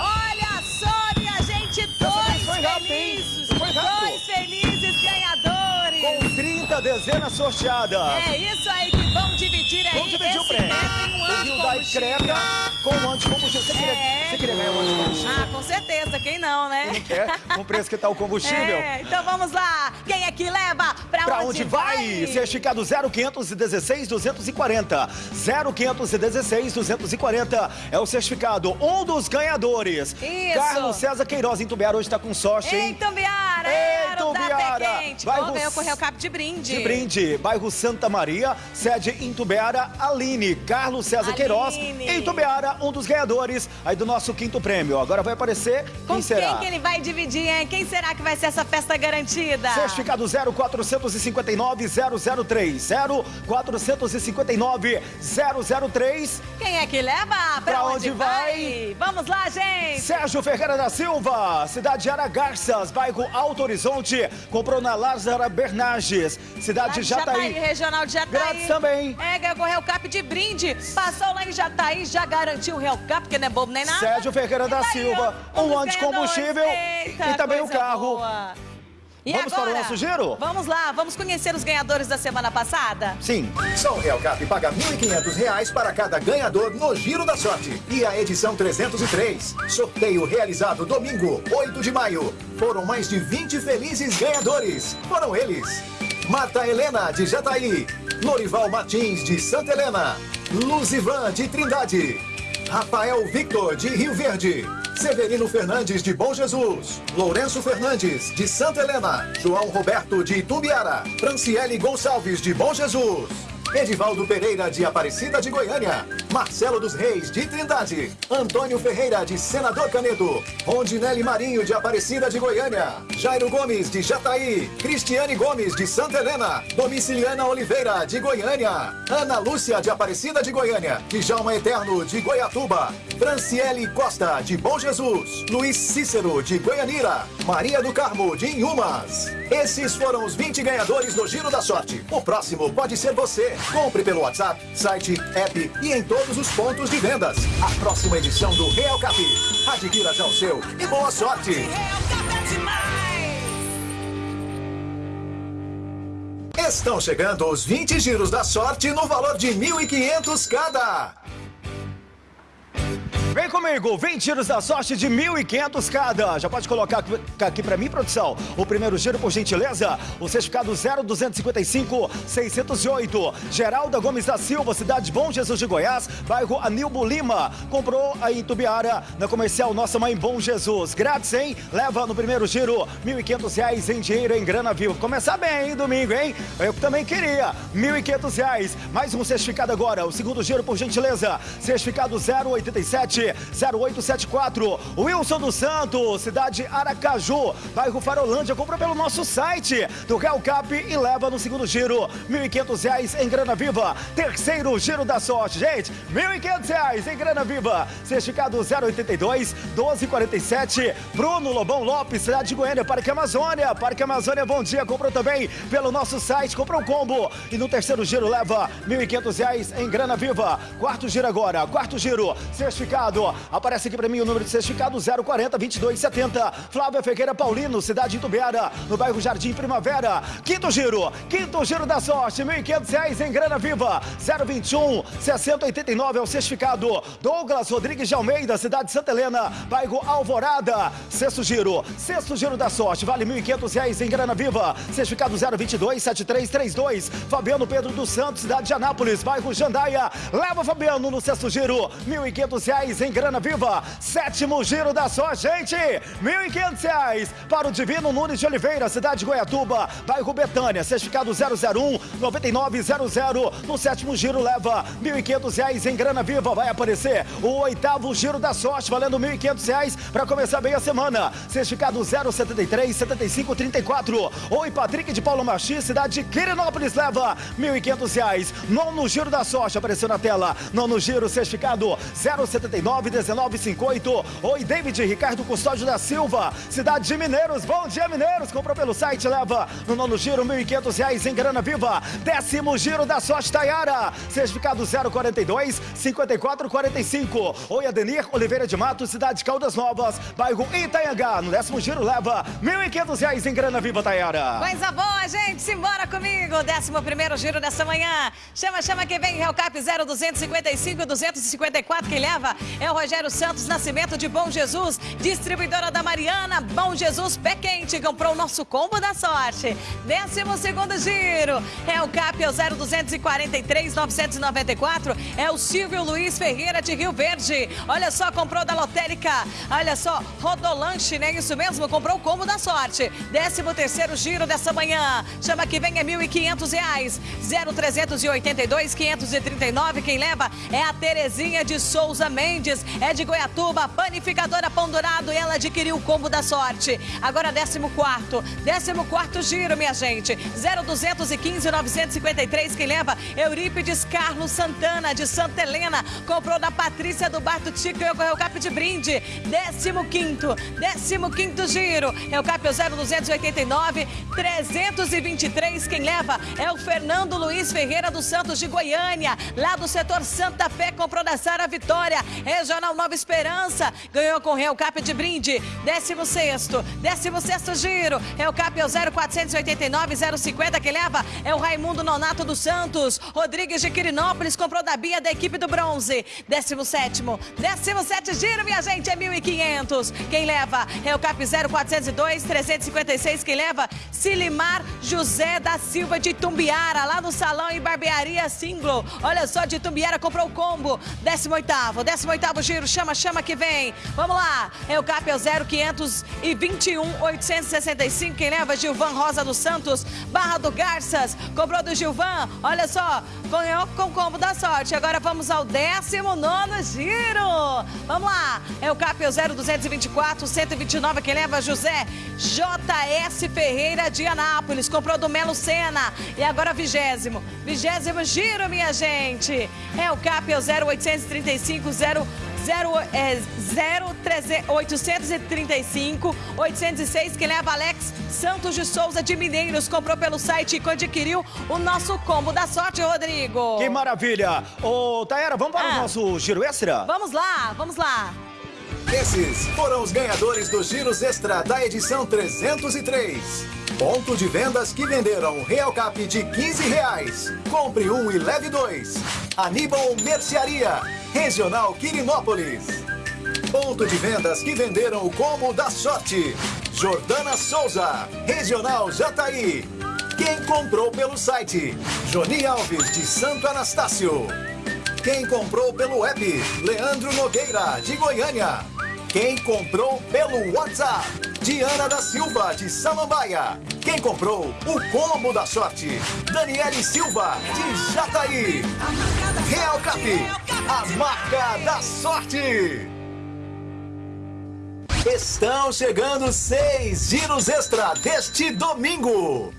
Olha só, minha gente, dois foi rápido, hein? felizes. Foi rápido. Dois felizes ganhadores. Com 30 dezenas sorteadas. É isso aí que vão dividir aí Vamos dividir o esse prêmio. O de Hyundai combustível. Creta com um anticombustível. Você queria, É. você queria ganhar um anticombustível? Ah, com certeza, quem não, né? Quer? Com o preço que tá o combustível? É, então vamos lá. Quem é que leva? Pra, Pra onde vai? Certificado 0516 240. 0516 240 é o certificado. Um dos ganhadores. Isso. Carlos César Queiroz em Tubiara hoje tá com sorte, Em hein? Tambiara, Galera Ei, da. Pequente. Bairro Bom, ganhou com o Real Cap de brinde. De brinde, bairro Santa Maria, sede em Tubiara, Aline, Carlos César Queiroz. Em Tubiara, um dos ganhadores aí do nosso quinto prêmio. Agora vai aparecer Com quem será? quem que ele vai dividir, hein? Quem será que vai ser essa festa garantida? Certificado 0459 003 0459 003 Quem é que leva? Pra, Pra onde vai? Vamos lá, gente! Sérgio Ferreira da Silva, cidade de Aragarças, bairro Alto Horizonte, comprou na Lázara Bernardes, cidade de Jataí. regional de Jataí. Grátis também. É, ganhou com o Cap de brinde. Passou lá em Jataí, já garantiu o Real Cap, porque não é bobo nem nada. Sérgio Ferreira da daí, Silva, um ano de combustível. Eita, e também o coisa carro. boa. E Vamos para o agora? nosso giro? Vamos lá, vamos conhecer os ganhadores da semana passada? Sim. Só o Real Cap paga R$ 1.500 para cada ganhador no Giro da Sorte. E a edição 303. Sorteio realizado domingo, 8 de maio. Foram mais de 20 felizes ganhadores. Foram eles: Marta Helena, de Jataí. Lorival Martins, de Santa Helena. Luzivan, de Trindade. Rafael Victor, de Rio Verde. Severino Fernandes, de Bom Jesus. Lourenço Fernandes, de Santa Helena. João Roberto, de Itumbiara. Franciele Gonçalves, de Bom Jesus. Edivaldo Pereira, de Aparecida de Goiânia. Marcelo dos Reis, de Trindade. Antônio Ferreira, de Senador Canedo. Rondinelli Marinho, de Aparecida de Goiânia. Jairo Gomes, de Jataí. Cristiane Gomes, de Santa Helena. Domiciliana Oliveira, de Goiânia. Ana Lúcia, de Aparecida de Goiânia. Djalma Eterno, de Goiatuba. Franciele Costa, de Bom Jesus. Luiz Cícero, de Goianira. Maria do Carmo, de Inhumas. Esses foram os 20 ganhadores do Giro da Sorte. O próximo pode ser você. Compre pelo WhatsApp, site, app e em todos os pontos de vendas. A próxima edição do Real Cap. Adquira já o seu e boa sorte. Estão chegando os 20 giros da sorte no valor de 1.500 cada. Vem comigo, 20 giros da sorte de 1.500 cada. Já pode colocar aqui- pra mim, produção. O primeiro giro, por gentileza. O certificado 0255 608. Geralda Gomes da Silva, cidade de Bom Jesus de Goiás, bairro Anilbo Lima. Comprou aí em Tubiara, na comercial Nossa Mãe Bom Jesus. Grátis, hein? Leva no primeiro giro 1.500 reais em dinheiro em grana viva. Começar bem, hein, domingo, hein? Eu também queria. 1.500 reais. Mais um certificado agora. O segundo giro, por gentileza. Certificado 087 0874. Wilson dos Santos, cidade Aracaju, bairro Farolândia. Comprou pelo nosso site do Real Cap e leva no segundo giro. 1.500 reais em grana viva. Terceiro giro da sorte, gente. 1.500 reais em grana viva. Certificado 082 1247. Bruno Lobão Lopes, cidade de Goiânia, Parque Amazônia. Parque Amazônia, bom dia. Comprou também pelo nosso site, comprou um combo. E no terceiro giro leva 1.500 reais em grana viva. Quarto giro agora, quarto giro, certificado. Aparece aqui pra mim o número de certificado 040 2270. Flávia Ferreira Paulino, cidade de Itubiara, no bairro Jardim Primavera. Quinto giro, quinto giro da sorte, 1.500 reais em grana viva. 021 6089 é o certificado. Douglas Rodrigues de Almeida, cidade de Santa Helena, bairro Alvorada. Sexto giro, sexto giro da sorte, vale 1.500 reais em grana viva. Certificado 022 7332. Fabiano Pedro dos Santos, cidade de Anápolis, bairro Jandaia. Leva Fabiano no sexto giro, R$ 1.500 reais em grana viva. Sétimo giro da sorte, gente, 1.500 reais para o Divino Nunes de Oliveira, cidade de Goiatuba, bairro Betânia. Certificado 001 9900. No sétimo giro leva 1.500 reais em grana viva. Vai aparecer o oitavo giro da sorte, valendo 1.500 reais para começar bem a semana. Certificado 073 7534. Oi, Patrick de Paulo Martins, cidade de Quirinópolis, leva 1.500 reais. Nono giro da sorte, apareceu na tela. Nono giro, certificado 079 1958. Oi, David Ricardo Custódio da Silva, cidade de Mineiros. Bom dia, Mineiros. Comprou pelo site, leva no nono giro 1.500 reais em grana viva. Décimo giro da sorte, Tayara. Certificado 042 5445. Oi, Adenir Oliveira de Mato, cidade de Caldas Novas, bairro Itanhangá. No décimo giro leva 1.500 reais em grana viva, Tayara. Coisa boa, gente. Simbora comigo. Décimo primeiro giro dessa manhã. Chama, chama quem vem. Real Cap 0255 254. Quem leva é o Rogério Santos Nascimento de Bom Jesus, distribuidora da Mariana, Bom Jesus Pé Quente, comprou o nosso combo da sorte. Décimo segundo giro, é o CAP é o 0243 994, é o Silvio Luiz Ferreira de Rio Verde. Olha só, comprou da Lotérica, olha só, Rodolanche, né? Isso mesmo, comprou o combo da sorte. Décimo terceiro giro dessa manhã, chama que vem é 1.500 reais. 0382 539, quem leva é a Terezinha de Souza Mendes, é de Goiatuba, panificadora Pão Dourado, e ela adquiriu o combo da sorte. Agora 14 14 quarto giro, minha gente. 0215 953, quem leva? Eurípides Carlos Santana, de Santa Helena, comprou da Patrícia do Bar do Tico e ocorreu cap de brinde. 15 15 giro, é o cap 0289 323, quem leva é o Fernando Luiz Ferreira dos Santos de Goiânia, lá do setor Santa Fé, comprou da Sara Vitória, Regional Nova Esperança, ganhou com Real Cap de brinde, 16 16 giro, Real Cap é o 0489 050, quem leva. É o Raimundo Nonato dos Santos, Rodrigues de Quirinópolis, comprou da Bia da equipe do Bronze, 17 17 giro, minha gente, é 1.500, quem leva? O Cap 0402 356, quem leva? Silimar José da Silva de Tumbiara, lá no Salão e Barbearia Singlo. Olha só, de Tumbiara comprou o combo. 18º, 18º giro, chama, chama que vem. Vamos lá, é o CAP é o 0521 865. Quem leva? Gilvan Rosa dos Santos, Barra do Garças. Comprou do Gilvan, olha só, ganhou com o combo da sorte. Agora vamos ao 19 giro. Vamos lá, é o CAP é o 0224 129. Quem leva? José JS Ferreira de Anápolis. Comprou do Melo Sena. E agora vigésimo. Vigésimo giro, minha gente. É o CAP, é o 0835 0 0, é, 0 3, 835 806, que leva Alex Santos de Souza de Mineiros. Comprou pelo site e adquiriu o nosso combo da sorte, Rodrigo. Que maravilha! Ô, Taera, vamos para ah. o nosso giro extra? Vamos lá, vamos lá. Esses foram os ganhadores dos giros extra da edição 303. Ponto de vendas que venderam Real Cap de 15 reais. Compre um e leve dois. Aníbal Mercearia, Regional Quirinópolis. Ponto de vendas que venderam o combo da sorte. Jordana Souza, Regional Jataí. Quem comprou pelo site? Joni Alves, de Santo Anastácio. Quem comprou pelo app? Leandro Nogueira, de Goiânia. Quem comprou pelo WhatsApp? Diana da Silva, de Samambaia. Quem comprou o combo da sorte? Daniele Silva, de Jataí. Real Cap, a marca da sorte. Estão chegando seis giros extra deste domingo.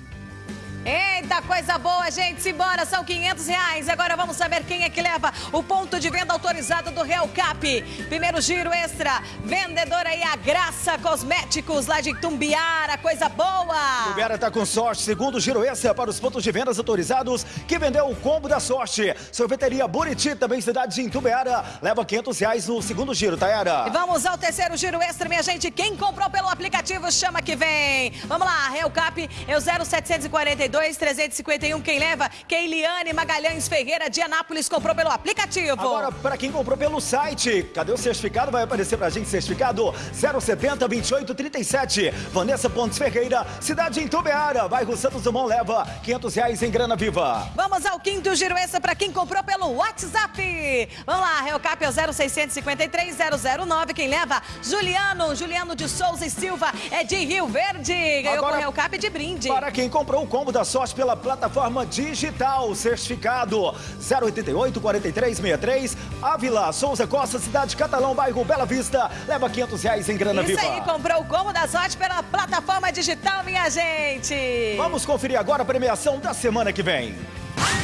Eita, coisa boa, gente. Simbora, são 500 reais. Agora vamos saber quem é que leva o ponto de venda autorizado do Real Cap. Primeiro giro extra, vendedora aí, a Graça Cosméticos, lá de Tumbiara, coisa boa. Tumbiara tá com sorte. Segundo giro extra para os pontos de vendas autorizados, que vendeu o combo da sorte. Sorveteria Buriti, também cidade de Itumbiara, leva 500 reais no segundo giro, Tayara. E vamos ao terceiro giro extra, minha gente. Quem comprou pelo aplicativo, chama que vem. Vamos lá, Real Cap é o 0742 351. Quem leva? Keiliane Magalhães Ferreira de Anápolis comprou pelo aplicativo. Agora, para quem comprou pelo site, cadê o certificado? Vai aparecer pra gente certificado 070 28 37. Vanessa Pontes Ferreira, cidade em Tubeara, bairro Santos Dumont leva 500 reais em grana viva. Vamos ao quinto giro extra para quem comprou pelo WhatsApp. Vamos lá, Reocap é o 0653 009. Quem leva? Juliano, Juliano de Souza e Silva é de Rio Verde. Ganhou Agora, com o Reocap de brinde. Para quem comprou o combo da sorte pela plataforma digital. Certificado 088 4363 Ávila, Souza Costa, Cidade Catalão, bairro Bela Vista. Leva 500 reais em grana Isso viva. Isso aí, comprou o combo da sorte pela plataforma digital, minha gente. Vamos conferir agora a premiação da semana que vem.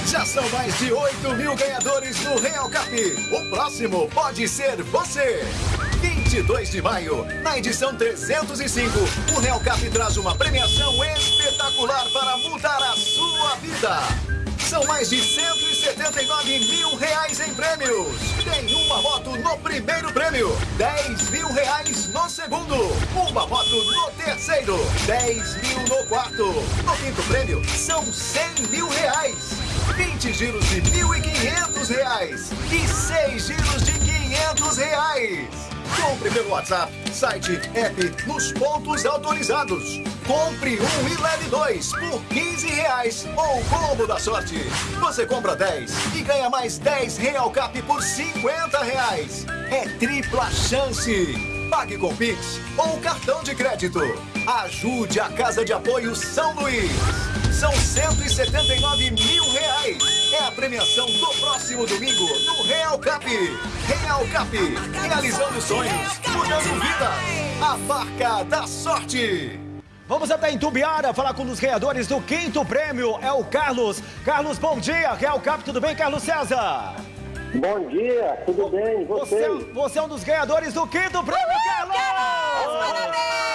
Já são mais de 8 mil ganhadores do Real Cap. O próximo pode ser você. 22 de maio, na edição 305, o Real Cap traz uma premiação espetacular para mudar a sua vida. São mais de 179 mil reais em prêmios. Tem uma moto no primeiro prêmio, 10 mil reais no segundo, uma moto no terceiro, 10 mil no quarto. No quinto prêmio, são 100 mil reais. 20 giros de 1.500 reais e 6 giros de 500 500 reais. Compre pelo WhatsApp, site, app, nos pontos autorizados. Compre um e leve dois por 15 reais ou combo da sorte. Você compra 10 e ganha mais 10 Real Cap por 50 reais. É tripla chance. Pague com Pix ou cartão de crédito. Ajude a Casa de Apoio São Luís. São 179 mil reais. É a premiação do próximo domingo no Real Cap. Real Cap, realizando sonhos, mudando vidas. A marca da sorte. Vamos até Itumbiara falar com um dos ganhadores do quinto prêmio. É o Carlos. Carlos, bom dia. Real Cap, tudo bem, Carlos César? Bom dia, tudo bem? Você, Você? você é um dos ganhadores do quinto prêmio, Carlos! Parabéns!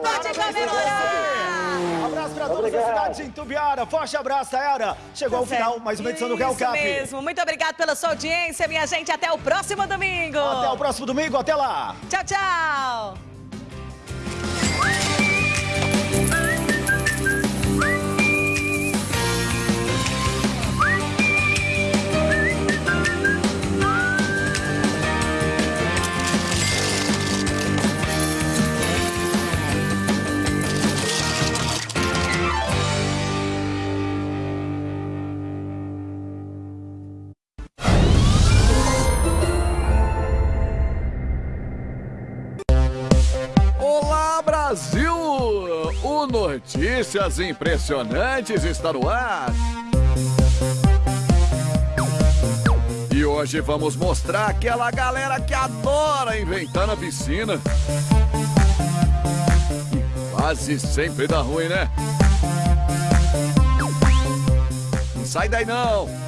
Pode comemorar! Abraço pra todas as Obrigado. cidades de Itumbiara. Forte abraço, Taera. Chegou ao final, mais uma edição do Real Cap. Isso mesmo. Muito obrigado pela sua audiência, minha gente. Até o próximo domingo. Até o próximo domingo, até lá. Tchau, tchau. Notícias Impressionantes está no ar. E hoje vamos mostrar aquela galera que adora inventar na piscina. E quase sempre dá ruim, né? Não sai daí não!